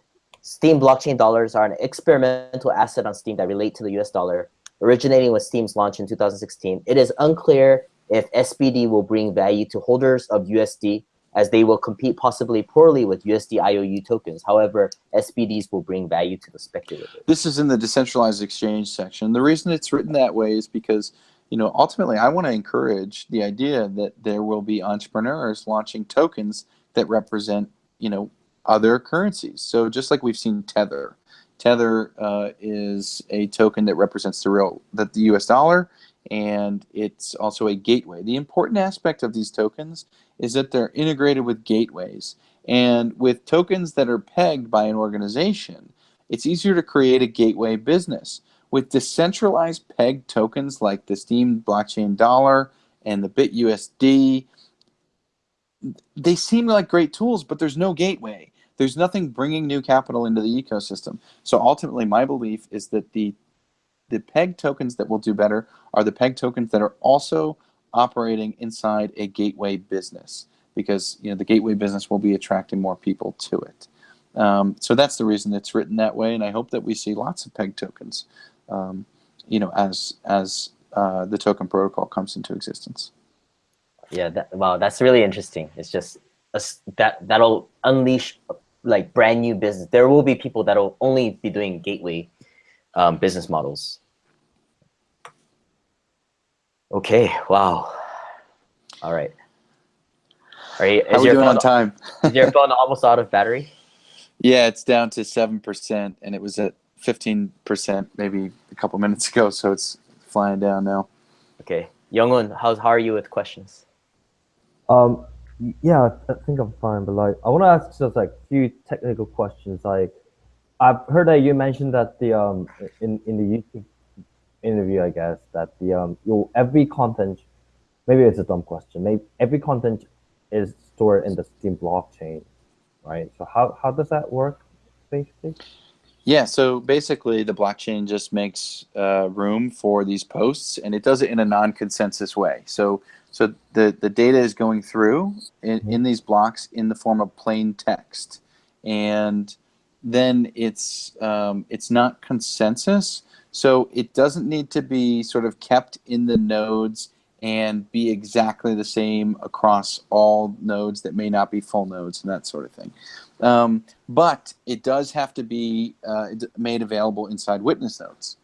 Speaker 1: Steem blockchain dollars are an experimental asset on Steem that relate to the US dollar, originating with Steem's launch in 2016. It is unclear if SBD will bring value to holders of USD as they will compete possibly poorly with USD IOU tokens. However, SBDs will bring value to the speculator.
Speaker 2: This is in the decentralized exchange section. The reason it's written that way is because you know, ultimately, I want to encourage the idea that there will be entrepreneurs launching tokens that represent, you know, other currencies. So just like we've seen Tether, Tether uh, is a token that represents the real that the U.S. dollar, and it's also a gateway. The important aspect of these tokens is that they're integrated with gateways, and with tokens that are pegged by an organization, it's easier to create a gateway business. With decentralized peg tokens like the Steem blockchain dollar and the BitUSD, they seem like great tools, but there's no gateway. There's nothing bringing new capital into the ecosystem. So ultimately, my belief is that the the peg tokens that will do better are the peg tokens that are also operating inside a gateway business because you know the gateway business will be attracting more people to it. Um, so that's the reason it's written that way, and I hope that we see lots of peg tokens um, you know, as as uh, the token protocol comes into existence.
Speaker 1: Yeah, that, wow, that's really interesting. It's just a, that that'll unleash like brand new business. There will be people that'll only be doing gateway um, business models. Okay, wow. All right. Are you,
Speaker 2: How are we doing on time?
Speaker 1: is your phone almost out of battery?
Speaker 2: Yeah, it's down to 7%, and it was at 15% maybe a couple minutes ago, so it's flying down now.
Speaker 1: Okay. Youngun, how's, how are you with questions?
Speaker 3: Um, yeah, I think I'm fine, but like, I want to ask just like a few technical questions. Like, I've heard that you mentioned that the, um, in, in the YouTube interview, I guess, that the, um, your every content, maybe it's a dumb question, maybe every content is stored in the Steem blockchain, right? So how, how does that work, basically?
Speaker 2: Yeah, so basically the blockchain just makes uh, room for these posts and it does it in a non-consensus way. So so the, the data is going through in, in these blocks in the form of plain text. And then it's um, it's not consensus. So it doesn't need to be sort of kept in the nodes and be exactly the same across all nodes that may not be full nodes and that sort of thing. Um, but it does have to be uh, made available inside witness nodes.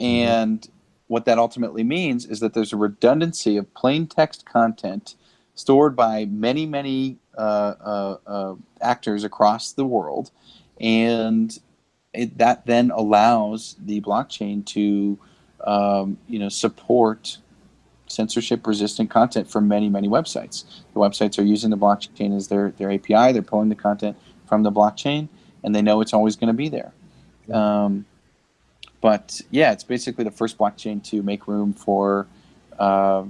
Speaker 2: Mm-hmm. And what that ultimately means is that there's a redundancy of plain text content stored by many, many uh, uh, uh actors across the world. And it, that then allows the blockchain to um, you know, support censorship resistant content from many, many websites. The websites are using the blockchain as their, their API, they're pulling the content from the blockchain, and they know it's always going to be there. Um, but yeah, it's basically the first blockchain to make room for uh,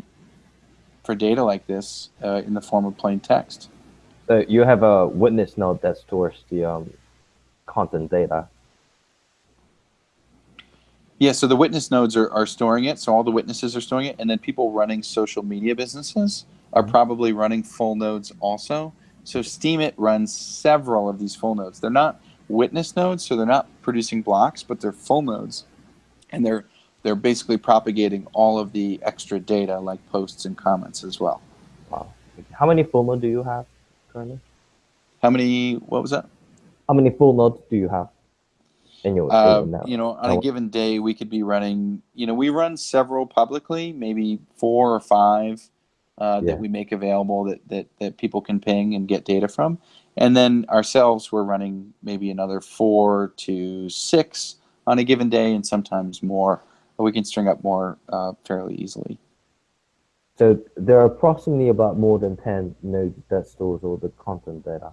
Speaker 2: for data like this uh, in the form of plain text.
Speaker 3: So you have a witness node that stores the um, content data.
Speaker 2: Yeah, so the witness nodes are, are storing it. So all the witnesses are storing it. And then people running social media businesses are mm-hmm. probably running full nodes also. So Steemit runs several of these full nodes. They're not witness nodes, so they're not producing blocks, but they're full nodes. And they're they're basically propagating all of the extra data like posts and comments as well.
Speaker 3: Wow. How many full nodes do you have currently?
Speaker 2: How many what was that?
Speaker 3: How many full nodes do you have in your
Speaker 2: Uh, you know, on a given day, we could be running. You know, we run several publicly, maybe four or five uh,
Speaker 3: Yeah.
Speaker 2: that we make available that, that that people can ping and get data from, and then ourselves, we're running maybe another four to six on a given day, and sometimes more. But we can string up more uh, fairly easily.
Speaker 3: So there are approximately about more than 10 nodes that stores all the content data.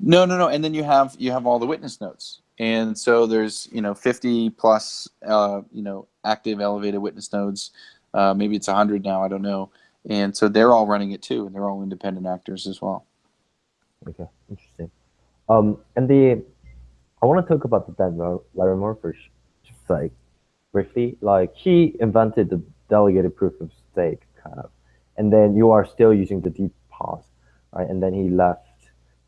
Speaker 2: No, no, no. And then you have you have all the witness notes, and so there's you know 50 plus uh, you know active elevated witness nodes. Uh, maybe it's 100 now. I don't know. And so they're all running it too, and they're all independent actors as well.
Speaker 3: Okay, interesting. Um, and the I want to talk about the Dan Lar- Larimer for just like briefly. Like he invented the delegated proof of stake kind of, and then you are still using the deep pause, right? And then he left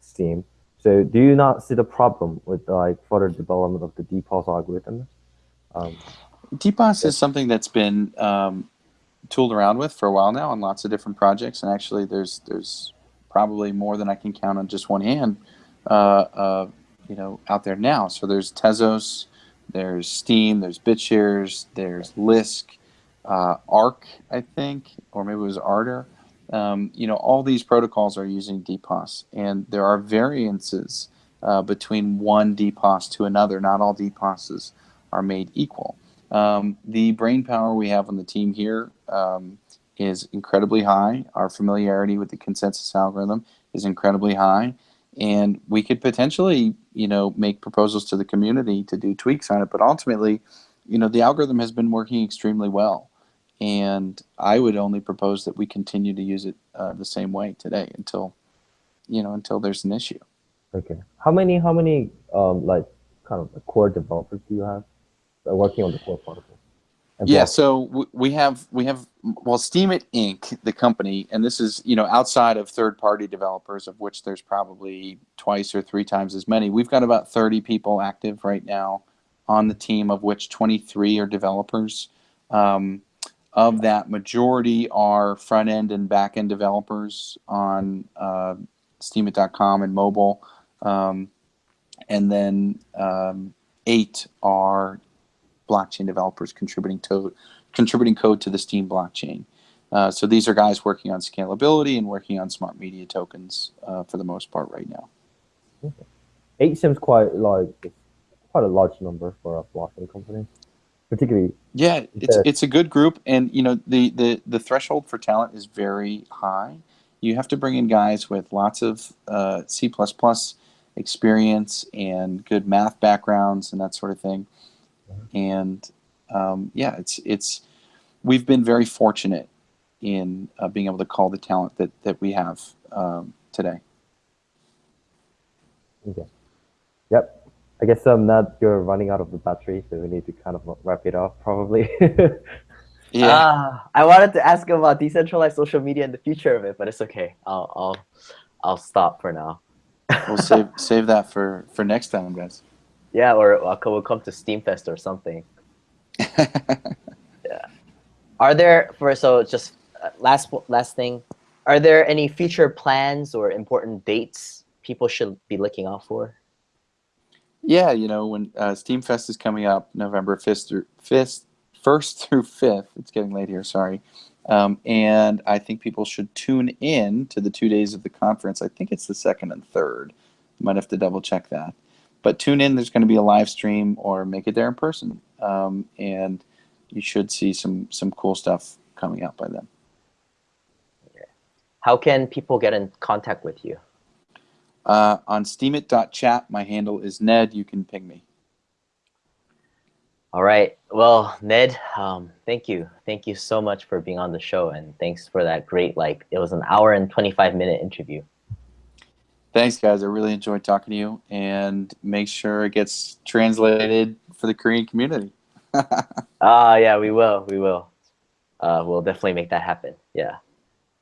Speaker 3: Steem. So do you not see the problem with like further development of the pause algorithm? Um,
Speaker 2: DPoS is something that's been um, tooled around with for a while now on lots of different projects, and actually there's there's probably more than I can count on just one hand, uh, uh, you know, out there now. So there's Tezos, there's Steem, there's BitShares, there's Lisk, uh, Ark, I think, or maybe it was Ardor. Um, you know, all these protocols are using DPoS, and there are variances uh, between one DPoS to another. Not all DPoSes are made equal. Um, the brain power we have on the team here um, is incredibly high. Our familiarity with the consensus algorithm is incredibly high, and we could potentially, you know, make proposals to the community to do tweaks on it. But ultimately, you know, the algorithm has been working extremely well, and I would only propose that we continue to use it uh, the same way today until, you know, until there's an issue.
Speaker 3: okay. How many how many um like kind of core developers do you have working on the core protocol? And
Speaker 2: Yeah, so we have we have well, Steemit Inc. the company, and this is you know outside of third-party developers, of which there's probably twice or three times as many. We've got about 30 people active right now on the team, of which 23 are developers. Um, of that, majority are front-end and back-end developers on uh, Steemit.com and mobile, um, and then um, eight are blockchain developers contributing to contributing code to the Steem blockchain. Uh, so these are guys working on scalability and working on smart media tokens uh, for the most part right now.
Speaker 3: eight seems quite like quite a large number for a blockchain company, particularly
Speaker 2: Yeah, it's it's a good group, and you know the the the threshold for talent is very high. You have to bring in guys with lots of uh, C experience and good math backgrounds and that sort of thing. And um, yeah, it's it's we've been very fortunate in uh, being able to call the talent that that we have um, today.
Speaker 3: Okay. I guess um that you're running out of the battery, so we need to kind of wrap it up probably.
Speaker 2: Yeah.
Speaker 1: Ah, I wanted to ask about decentralized social media and the future of it, but it's okay. I'll I'll I'll stop for now.
Speaker 2: we'll save save that for for next time, guys.
Speaker 1: Yeah, or I'll co- we'll come to SteemFest or something. Yeah. Are there for so just uh, last last thing? Are there any future plans or important dates people should be looking out for?
Speaker 2: Yeah, you know, when uh, SteemFest is coming up November 5th through 5th, 1st through 5th, it's getting late here, sorry. Um, and I think people should tune in to the two days of the conference. I think it's the second and third. Might have to double check that. But tune in, there's going to be a live stream or make it there in person. Um, and you should see some, some cool stuff coming out by then.
Speaker 1: How can people get in contact with you?
Speaker 2: Uh, on steemit.chat, my handle is Ned. You can ping me.
Speaker 1: All right. Well, Ned, um, thank you. Thank you so much for being on the show, and thanks for that great like it was an hour and twenty five minute interview.
Speaker 2: Thanks, guys. I really enjoyed talking to you, and make sure it gets translated for the Korean community.
Speaker 1: Ah, yeah, we will. We will. Uh, we'll definitely make that happen. Yeah.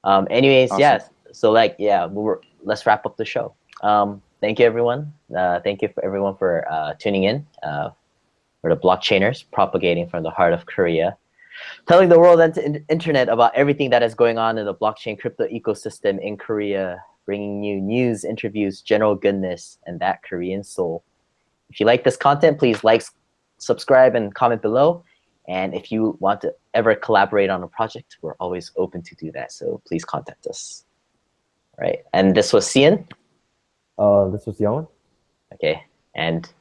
Speaker 1: Um, anyways,
Speaker 2: Awesome.
Speaker 1: yeah. So like, yeah, we're, let's wrap up the show. Um, thank you, everyone. Uh, thank you for everyone for uh, tuning in. Uh, we're the blockchainers propagating from the heart of Korea, telling the world and in- internet about everything that is going on in the blockchain crypto ecosystem in Korea, bringing you news, interviews, general goodness, and that Korean soul. If you like this content, please like, subscribe, and comment below. And if you want to ever collaborate on a project, we're always open to do that. So please contact us. All right. And this was Cian.
Speaker 3: Uh, this was Young.
Speaker 1: Okay. And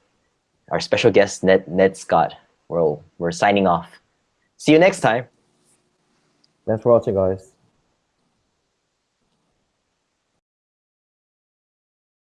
Speaker 1: our special guest, Ned, Ned Scott. We're, we're signing off. See you next time.
Speaker 3: Thanks for watching, guys.